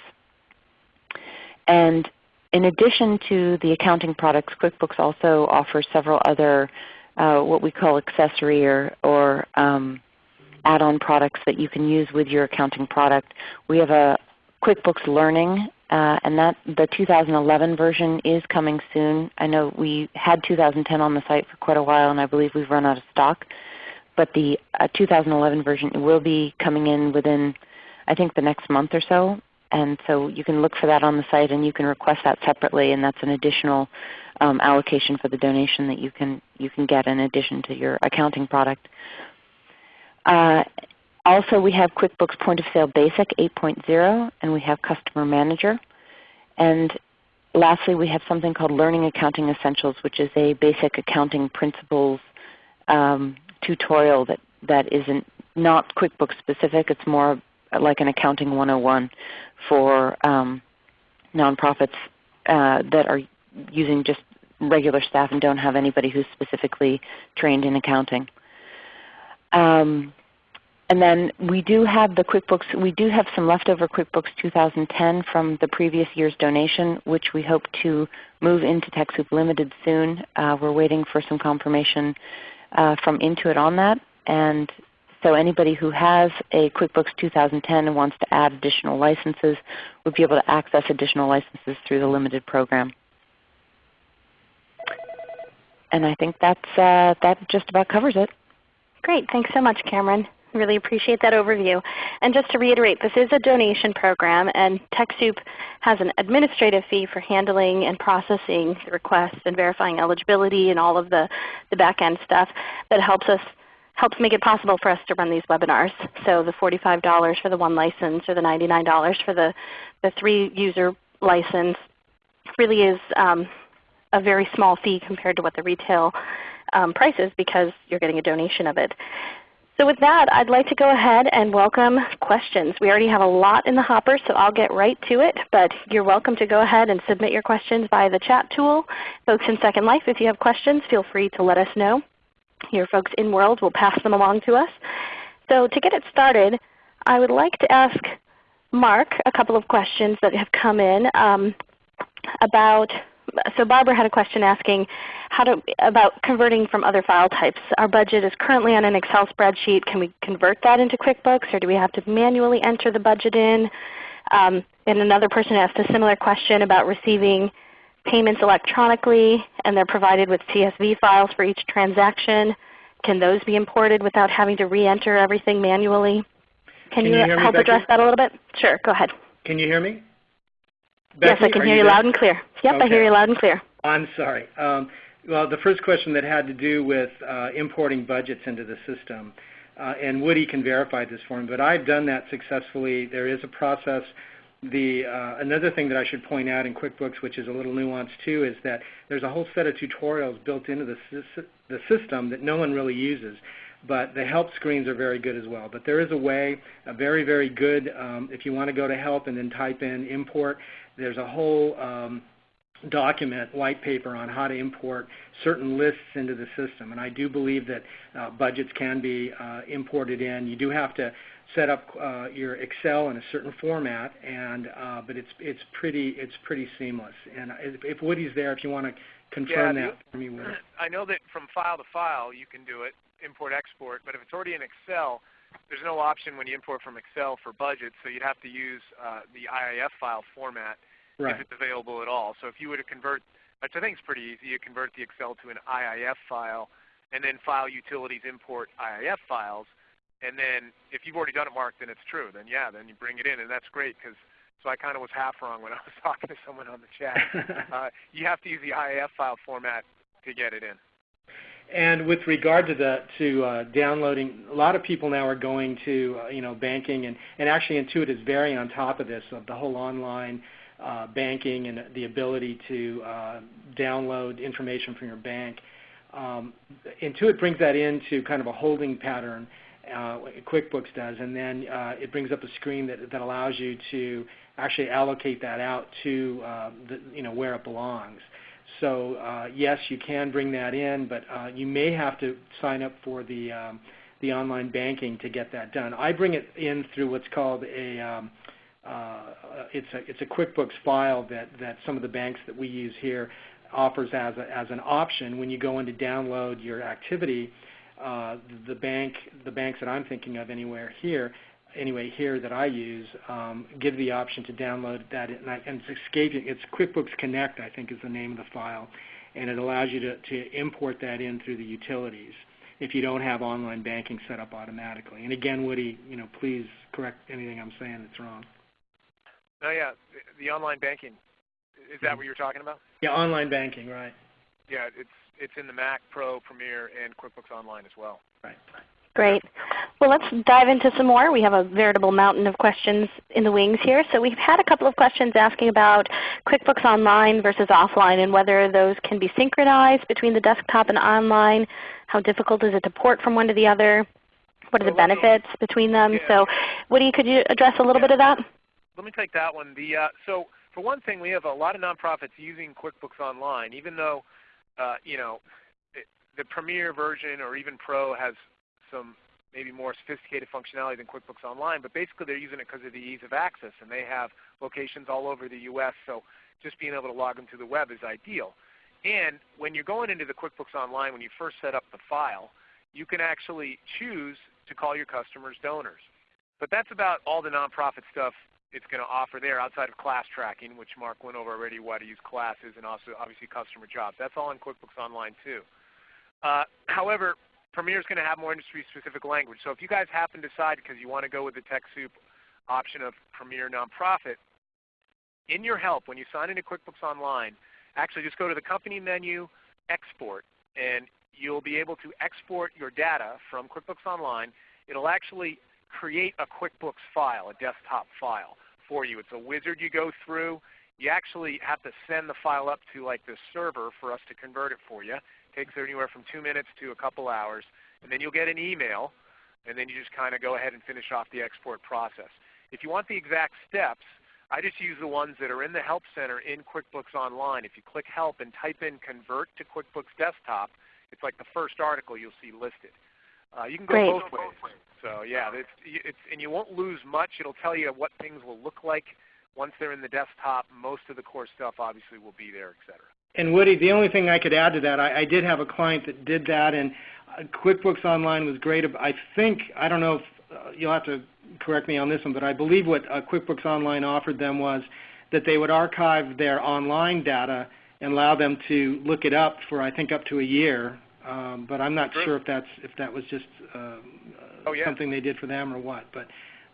And in addition to the accounting products, QuickBooks also offers several other uh, what we call accessory or, or um, add-on products that you can use with your accounting product. We have a QuickBooks Learning, uh, and that the 2011 version is coming soon. I know we had 2010 on the site for quite a while, and I believe we've run out of stock. But the uh, 2011 version will be coming in within, I think, the next month or so. and so you can look for that on the site and you can request that separately and that's an additional um, allocation for the donation that you can, you can get in addition to your accounting product. Uh, also we have QuickBooks Point of Sale Basic 8.0 and we have Customer Manager. And lastly we have something called Learning Accounting Essentials which is a basic accounting principles um, tutorial that, that isn't not QuickBooks specific. It's more like an accounting 101 for um, nonprofits uh, that are using just regular staff and don't have anybody who's specifically trained in accounting. Um, and then we do have the QuickBooks, we do have some leftover QuickBooks 2010 from the previous year's donation which we hope to move into TechSoup Limited soon. Uh, we're waiting for some confirmation uh, from Intuit on that. And so anybody who has a QuickBooks 2010 and wants to add additional licenses would be able to access additional licenses through the limited program. And I think that's, uh, that just about covers it. Great. Thanks so much, Cameron. Really appreciate that overview. And just to reiterate, this is a donation program and TechSoup has an administrative fee for handling and processing the requests and verifying eligibility and all of the, the back end stuff that helps us helps make it possible for us to run these webinars. So the $45 for the one license or the $99 for the, the three user license really is um, a very small fee compared to what the retail um, price is because you're getting a donation of it. So with that, I'd like to go ahead and welcome questions. We already have a lot in the hopper, so I'll get right to it. But you're welcome to go ahead and submit your questions via the chat tool. Folks in Second Life, if you have questions, feel free to let us know. Your folks in World will pass them along to us. So to get it started, I would like to ask Mark a couple of questions that have come in um, about so Barbara had a question asking how to, about converting from other file types. Our budget is currently on an Excel spreadsheet. Can we convert that into QuickBooks or do we have to manually enter the budget in? Um, and another person asked a similar question about receiving payments electronically and they're provided with CSV files for each transaction. Can those be imported without having to re-enter everything manually? Can, Can you, you help me, address that a little bit? Sure, go ahead. Can you hear me? Yes, I can hear you, there? loud and clear. Yep, I hear you loud and clear. I'm sorry. Um, well, the first question that had to do with uh, importing budgets into the system, uh, and Woody can verify this for me, but I've done that successfully. There is a process. The uh, another thing that I should point out in QuickBooks, which is a little nuanced too, is that there's a whole set of tutorials built into the, the system that no one really uses. But the help screens are very good as well. But there is a way, a very, very good, um, if you want to go to help and then type in import, there's a whole um, document, white paper on how to import certain lists into the system. And I do believe that uh, budgets can be uh, imported in. You do have to set up uh, your Excel in a certain format, and uh, but it's it's pretty it's pretty seamless. And if, if Woody's there, if you want to confirm Yeah, that for me, Woody. I know that from file to file you can do it, import export, but if it's already in Excel, there's no option when you import from Excel for budgets, so you'd have to use uh, the IIF file format Right. if it's available at all. So if you were to convert, which I think is pretty easy, you convert the Excel to an IIF file, and then file utilities import IIF files, and then if you've already done it, Mark, then it's true. Then yeah, then you bring it in, and that's great because. So I kind of was half wrong when I was talking to someone on the chat. Uh, you have to use the IIF file format to get it in. And with regard to the to uh, downloading, a lot of people now are going to uh, you know banking and and actually Intuit is very on top of this of the whole online uh, banking and the ability to uh, download information from your bank. Um, Intuit brings that into kind of a holding pattern. Uh, QuickBooks does, and then uh, it brings up a screen that, that allows you to actually allocate that out to uh, the, you know where it belongs. So uh, yes, you can bring that in, but uh, you may have to sign up for the um, the online banking to get that done. I bring it in through what's called a um, uh, it's a it's a QuickBooks file that that some of the banks that we use here offers as a, as an option when you go in to download your activity. Uh, the bank the banks that I'm thinking of anywhere here anyway here that I use um, give the option to download that, and, I, and it's escaping. It's QuickBooks Connect, I think, is the name of the file, and it allows you to, to import that in through the utilities if you don't have online banking set up automatically. And again, Woody, you know, please correct anything I'm saying that's wrong. Oh yeah, the, the online banking. Is that what you're talking about? Yeah, online banking, right. Yeah, it's it's in the Mac Pro, Premier, and QuickBooks Online as well. Right. Great. Well, let's dive into some more. We have a veritable mountain of questions in the wings here. So we've had a couple of questions asking about QuickBooks Online versus offline and whether those can be synchronized between the desktop and online. How difficult is it to port from one to the other? What are the benefits between them? Yeah. So Woody, could you address a little Yeah. bit of that? Let me take that one. The uh, so for one thing, we have a lot of nonprofits using QuickBooks Online, even though uh, you know the Premier version or even Pro has some maybe more sophisticated functionality than QuickBooks Online. But basically, they're using it because of the ease of access, and they have locations all over the U.S. So just being able to log them to the web is ideal. And when you're going into the QuickBooks Online, when you first set up the file, you can actually choose to call your customers donors. But that's about all the nonprofit stuff it's going to offer there outside of class tracking, which Mark went over already, why to use classes, and also obviously customer jobs. That's all in QuickBooks Online too. Uh, however, Premier is going to have more industry-specific language. So if you guys happen to decide because you want to go with the TechSoup option of Premier Nonprofit, in your help when you sign into QuickBooks Online, actually just go to the company menu, export, and you'll be able to export your data from QuickBooks Online. It'll actually create a QuickBooks file, a desktop file for you. It's a wizard you go through. You actually have to send the file up to like this server for us to convert it for you. Takes anywhere from two minutes to a couple hours. And then you'll get an email, and then you just kind of go ahead and finish off the export process. If you want the exact steps, I just use the ones that are in the Help Center in QuickBooks Online. If you click Help and type in Convert to QuickBooks Desktop, it's like the first article you'll see listed. Uh, you can go Great. both ways. So yeah, it's, it's, and you won't lose much. It'll tell you what things will look like once they're in the desktop. Most of the core stuff obviously will be there, et cetera. And Woody, the only thing I could add to that, I, I did have a client that did that, and uh, QuickBooks Online was great. I think, I don't know if uh, you'll have to correct me on this one, but I believe what uh, QuickBooks Online offered them was that they would archive their online data and allow them to look it up for I think up to a year. Um, but I'm not sure if that's if that was just uh, Oh, something they did for them or what.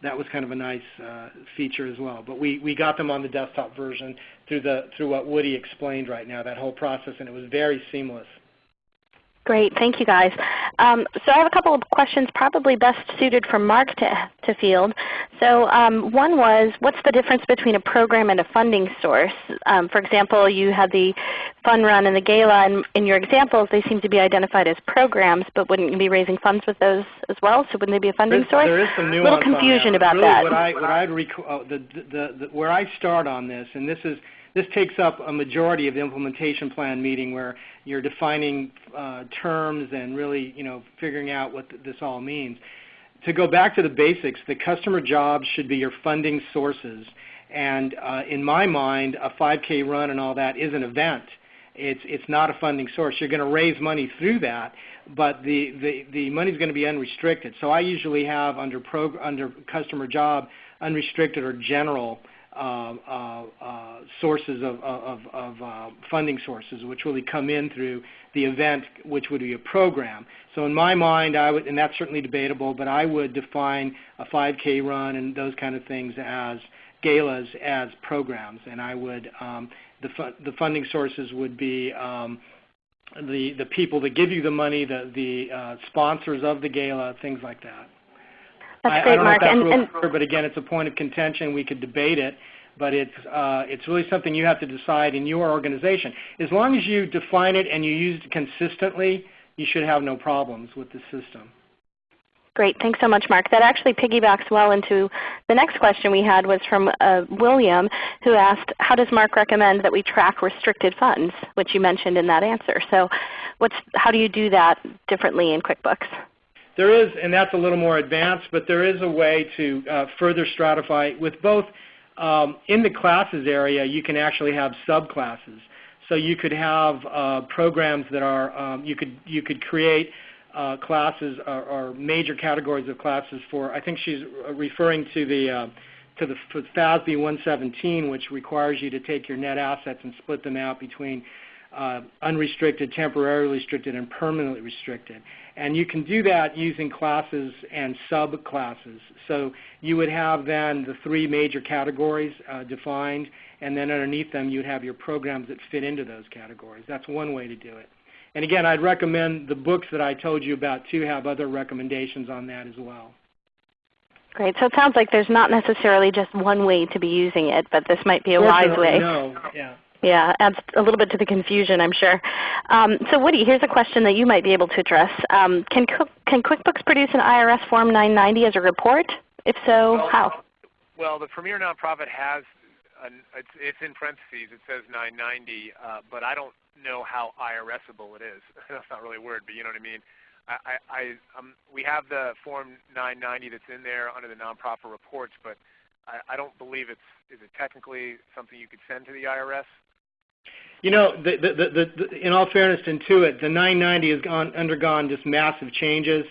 That was kind of a nice uh, feature as well. But we, we got them on the desktop version through the through what Woody explained right now, that whole process, and it was very seamless. Great, thank you guys. Um, so I have a couple of questions probably best suited for Mark to, to field. So um, one was, what's the difference between a program and a funding source? Um, for example, you had the Fun Run and the Gala, and in your examples they seem to be identified as programs, but wouldn't you be raising funds with those as well? So wouldn't they be a funding There's- source? There is some nuance little on confusion about really that. What I, what I'd rec- uh, the, the, the, where I start on this, and this is this takes up a majority of the implementation plan meeting where you're defining uh, terms and really you know figuring out what th- this all means. To go back to the basics, the customer jobs should be your funding sources. And uh, in my mind, a 5K run and all that is an event. It's, it's not a funding source. You're going to raise money through that, but the, the, the money is going to be unrestricted. So I usually have under, under customer job unrestricted or general sources of, of, of uh, funding sources, which really come in through the event, which would be a program. So in my mind, I would, and that's certainly debatable, but I would define a 5K run and those kind of things as galas as programs, and I would um, the, fu- the funding sources would be um, the the people that give you the money, the the uh, sponsors of the gala, things like that. That's I, great, I don't Mark. know if that's And, real clear, but again, it's a point of contention. We could debate it, but it's uh, it's really something you have to decide in your organization. As long as you define it and you use it consistently, you should have no problems with the system. Great. Thanks so much, Mark. That actually piggybacks well into the next question we had was from uh, William who asked, how does Mark recommend that we track restricted funds, which you mentioned in that answer. So what's, how do you do that differently in QuickBooks? There is, and that's a little more advanced, but there is a way to uh, further stratify with both um, in the classes area, you can actually have subclasses. So you could have uh, programs that are, um, you could you could create uh, classes or, or major categories of classes for. I think she's referring to the uh, to the FASB 117, which requires you to take your net assets and split them out between uh, unrestricted, temporarily restricted, and permanently restricted. And you can do that using classes and subclasses. So you would have then the three major categories uh, defined, and then underneath them you would have your programs that fit into those categories. That's one way to do it. And again, I'd recommend the books that I told you about too have other recommendations on that as well. Great. So it sounds like there's not necessarily just one way to be using it, but this might be a wise way. No. Yeah. Yeah, adds a little bit to the confusion, I'm sure. Um, so Woody, here's a question that you might be able to address. Um, can, can QuickBooks produce an IRS Form 990 as a report? If so, well, how? Well, the Premier Nonprofit has, an, it's, it's, in parentheses, it says 990, uh, but I don't know how IRSable it is. That's not really a word, but you know what I mean. I, I, um, we have the Form 990 that's in there under the nonprofit reports, but I, I don't believe it's is it technically something you could send to the IRS. You know, the, the, the, in all fairness to Intuit, the 990 has gone, undergone just massive changes,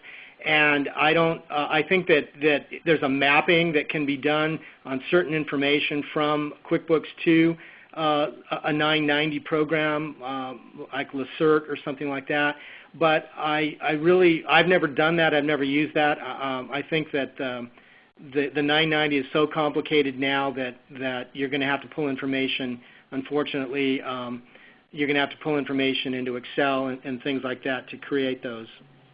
and I don't. Uh, I think that that there's a mapping that can be done on certain information from QuickBooks to uh, a 990 program uh, like Lacerte or something like that. But I, I really, I've never done that. I've never used that. Uh, um, I think that um, the, the 990 is so complicated now that, that you're going to have to pull information unfortunately, um, you're going to have to pull information into Excel and, and, things like that to create those.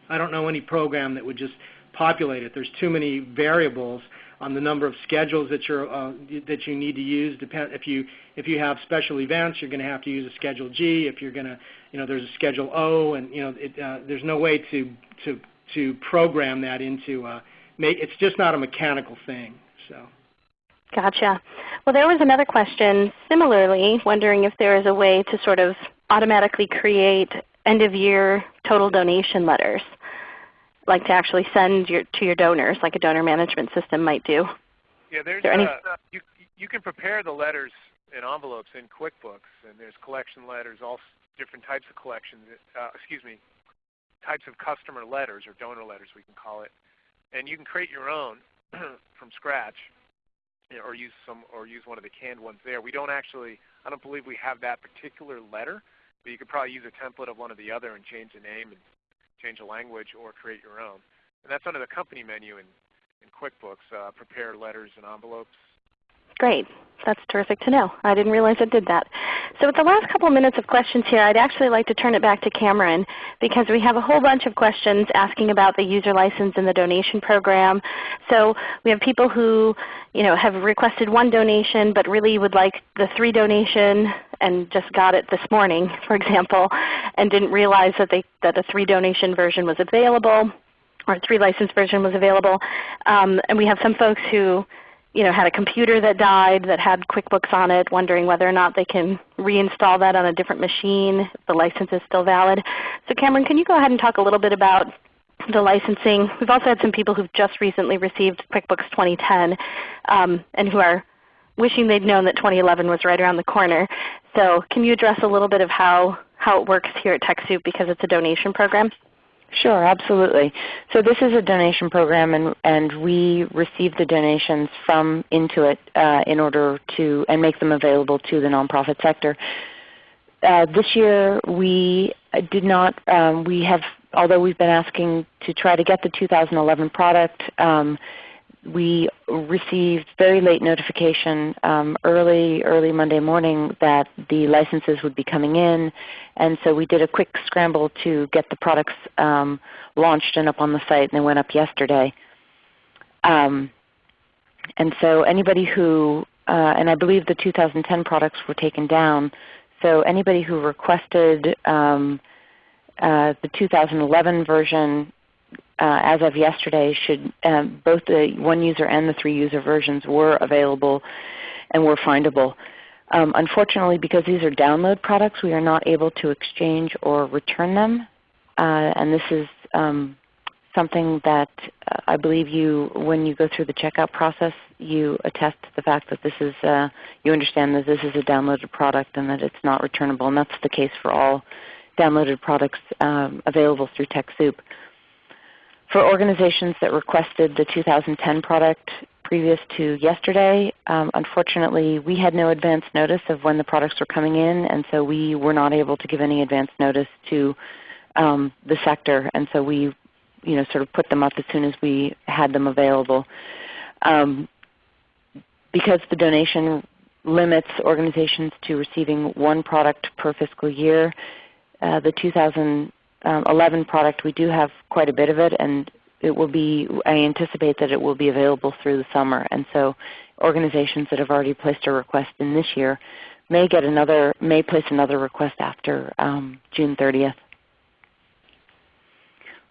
I don't know any program that would just populate it. There's too many variables on the number of schedules that you're uh, that you need to use. Depend if you if you have special events, you're going to have to use a Schedule G. If you're going to, you know, there's a Schedule O, and you know, it, uh, there's no way to to to program that into. Uh, make it's just not a mechanical thing. So. Gotcha. Well, there was another question similarly, wondering if there is a way to sort of automatically create end of year total donation letters, like to actually send your, to your donors, like a donor management system might do. Yeah, there's there any... Uh, you, you can prepare the letters in envelopes in QuickBooks, and there's collection letters, all different types of collections. Uh, excuse me, types of customer letters or donor letters, we can call it, and you can create your own from scratch or use some or use one of the canned ones there. We don't actually, I don't believe we have that particular letter, but you could probably use a template of one or the other and change the name and change the language or create your own. And that's under the company menu in, in QuickBooks, uh, prepare letters and envelopes. Great. That's terrific to know. I didn't realize it did that. So with the last couple minutes of questions here, I'd actually like to turn it back to Cameron because we have a whole bunch of questions asking about the user license and the donation program. So we have people who you know, have requested one donation but really would like the three donation and just got it this morning, for example, and didn't realize that, they, that a three donation version was available or three license version was available. Um, and we have some folks who you know, had a computer that died that had QuickBooks on it, wondering whether or not they can reinstall that on a different machine if the license is still valid. So Cameron, can you go ahead and talk a little bit about the licensing? We've also had some people who've just recently received QuickBooks 2010 um, and who are wishing they'd known that 2011 was right around the corner. So can you address a little bit of how, how it works here at TechSoup because it's a donation program? Sure, absolutely. So this is a donation program, and, and we receive the donations from Intuit uh, in order to and make them available to the nonprofit sector. Uh, this year we did not. Um, we have, although we've been asking to try to get the 2011 product. Um, we received very late notification um, early, early Monday morning that the licenses would be coming in, and so we did a quick scramble to get the products um, launched and up on the site, and they went up yesterday. Um, and so anybody who, uh, and I believe the 2010 products were taken down, so anybody who requested um, uh, the 2011 version uh, as of yesterday, should um, both the one user and the three user versions were available and were findable. Um, unfortunately, because these are download products, we are not able to exchange or return them. Uh, and this is um, something that uh, I believe you, when you go through the checkout process, you attest to the fact that this is, uh, you understand that this is a downloaded product and that it's not returnable. And that's the case for all downloaded products um, available through TechSoup. For organizations that requested the 2010 product, previous to yesterday. Um, unfortunately, we had no advance notice of when the products were coming in, and so we were not able to give any advance notice to um, the sector, and so we you know, sort of put them up as soon as we had them available. Um, because the donation limits organizations to receiving one product per fiscal year, uh, the 2011 product, we do have quite a bit of it, and it will be, I anticipate that it will be available through the summer. And so organizations that have already placed a request in this year may get another, may place another request after um, June 30th.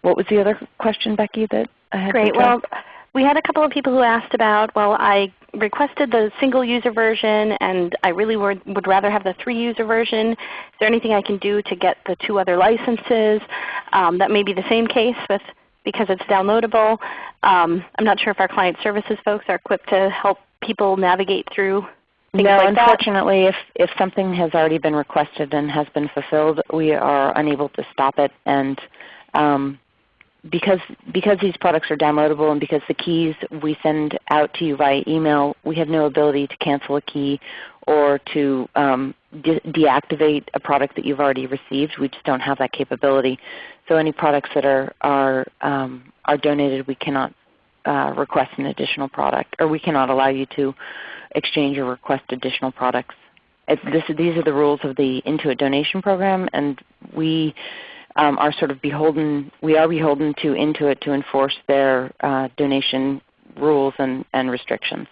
What was the other question, Becky, that I had? Great. Well, we had a couple of people who asked about, well, I requested the single user version and I really would, would rather have the three user version. Is there anything I can do to get the two other licenses? Um, that may be the same case with because it's downloadable. Um, I'm not sure if our client services folks are equipped to help people navigate through no, like unfortunately, if, if something has already been requested and has been fulfilled, we are unable to stop it. And um, because, because these products are downloadable and because the keys we send out to you via email, we have no ability to cancel a key or to um, de deactivate a product that you've already received. We just don't have that capability. So any products that are, are, um, are donated, we cannot uh, request an additional product, or we cannot allow you to exchange or request additional products. This, these are the rules of the Intuit donation program, and we um, are sort of beholden, we are beholden to Intuit to enforce their uh, donation rules and, and restrictions.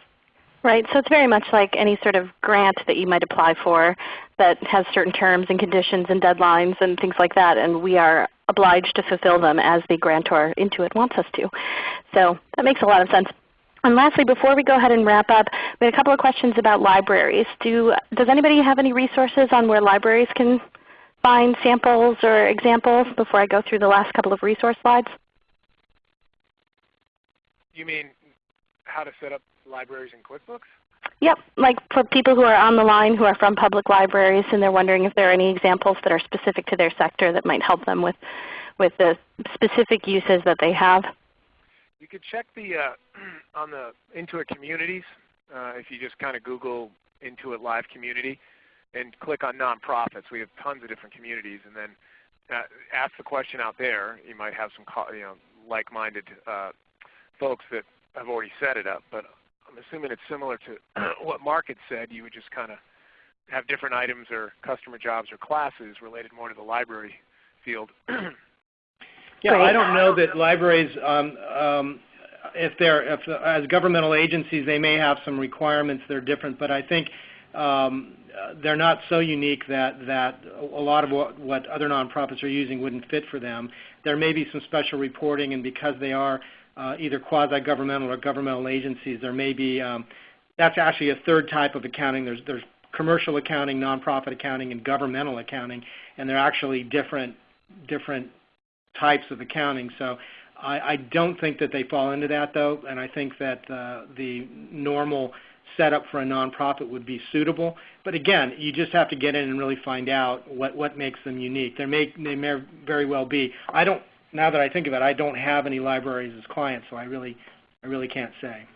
Right. So it's very much like any sort of grant that you might apply for that has certain terms and conditions and deadlines and things like that, and we are obliged to fulfill them as the grantor Intuit wants us to. So that makes a lot of sense. And lastly, before we go ahead and wrap up, we had a couple of questions about libraries. Do, does anybody have any resources on where libraries can find samples or examples before I go through the last couple of resource slides? You mean how to set up libraries in QuickBooks? Yep, like for people who are on the line who are from public libraries and they're wondering if there are any examples that are specific to their sector that might help them with, with the specific uses that they have. You could check the uh, on the Intuit communities uh, if you just kind of Google Intuit Live Community and click on nonprofits. We have tons of different communities, and then uh, ask the question out there. You might have some you know like-minded uh, folks that have already set it up, but I'm assuming it's similar to what Mark had said. You would just kind of have different items or customer jobs or classes related more to the library field. yeah, I don't know that libraries, um, um, if they're if, as governmental agencies, they may have some requirements that are different, but I think um, they're not so unique that, that a lot of what, what other nonprofits are using wouldn't fit for them. There may be some special reporting, and because they are uh, either quasi-governmental or governmental agencies, there may be um, that's actually a third type of accounting. There's, there's commercial accounting, nonprofit accounting, and governmental accounting, and they're actually different different types of accounting. So I, I don't think that they fall into that though, and I think that uh, the normal setup for a nonprofit would be suitable. But again, you just have to get in and really find out what, what makes them unique. There may, they may very well be. I don't, now that I think of it, I don't have any libraries as clients, so I really, I really can't say.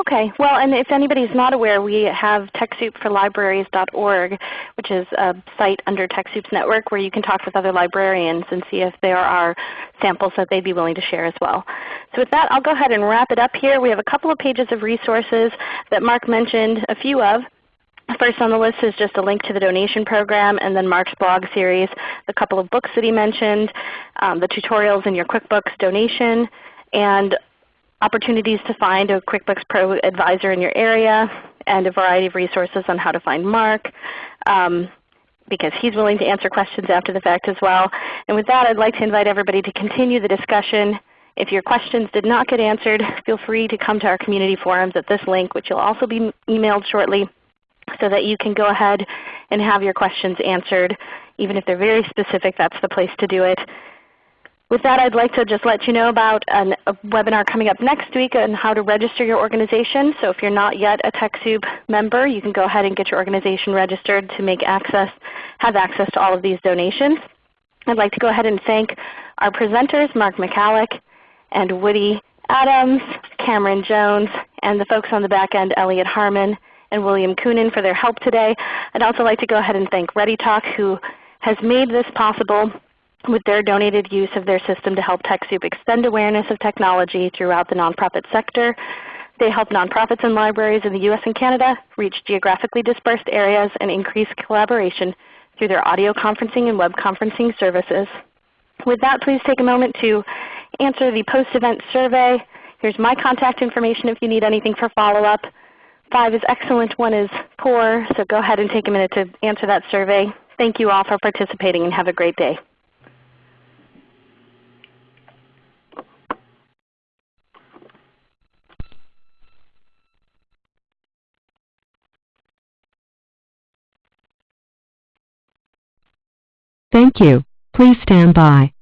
Okay. Well, and if anybody's not aware, we have TechSoupForLibraries.org, which is a site under TechSoup's network where you can talk with other librarians and see if there are samples that they'd be willing to share as well. So with that, I'll go ahead and wrap it up here. We have a couple of pages of resources that Mark mentioned a few of. First on the list is just a link to the donation program and then Mark's blog series, the couple of books that he mentioned, um, the tutorials in your QuickBooks donation, and opportunities to find a QuickBooks Pro advisor in your area, and a variety of resources on how to find Mark. Um, because he's willing to answer questions after the fact as well. And with that, I'd like to invite everybody to continue the discussion. If your questions did not get answered, feel free to come to our community forums at this link, which you'll also be emailed shortly, so that you can go ahead and have your questions answered. Even if they're very specific, that's the place to do it. With that, I'd like to just let you know about an, a webinar coming up next week on how to register your organization. So if you're not yet a TechSoup member, you can go ahead and get your organization registered to make access, have access to all of these donations. I'd like to go ahead and thank our presenters, Mark Michalek and Woody Adams, Cameron Jones, and the folks on the back end, Elliot Harmon and William Coonan for their help today. I'd also like to go ahead and thank ReadyTalk who has made this possible with their donated use of their system to help TechSoup extend awareness of technology throughout the nonprofit sector. They help nonprofits and libraries in the US and Canada reach geographically dispersed areas and increase collaboration through their audio conferencing and web conferencing services. With that, please take a moment to answer the post-event survey. Here's my contact information if you need anything for follow-up. Five is excellent, one is poor, so go ahead and take a minute to answer that survey. Thank you all for participating and have a great day. Thank you. Please stand by.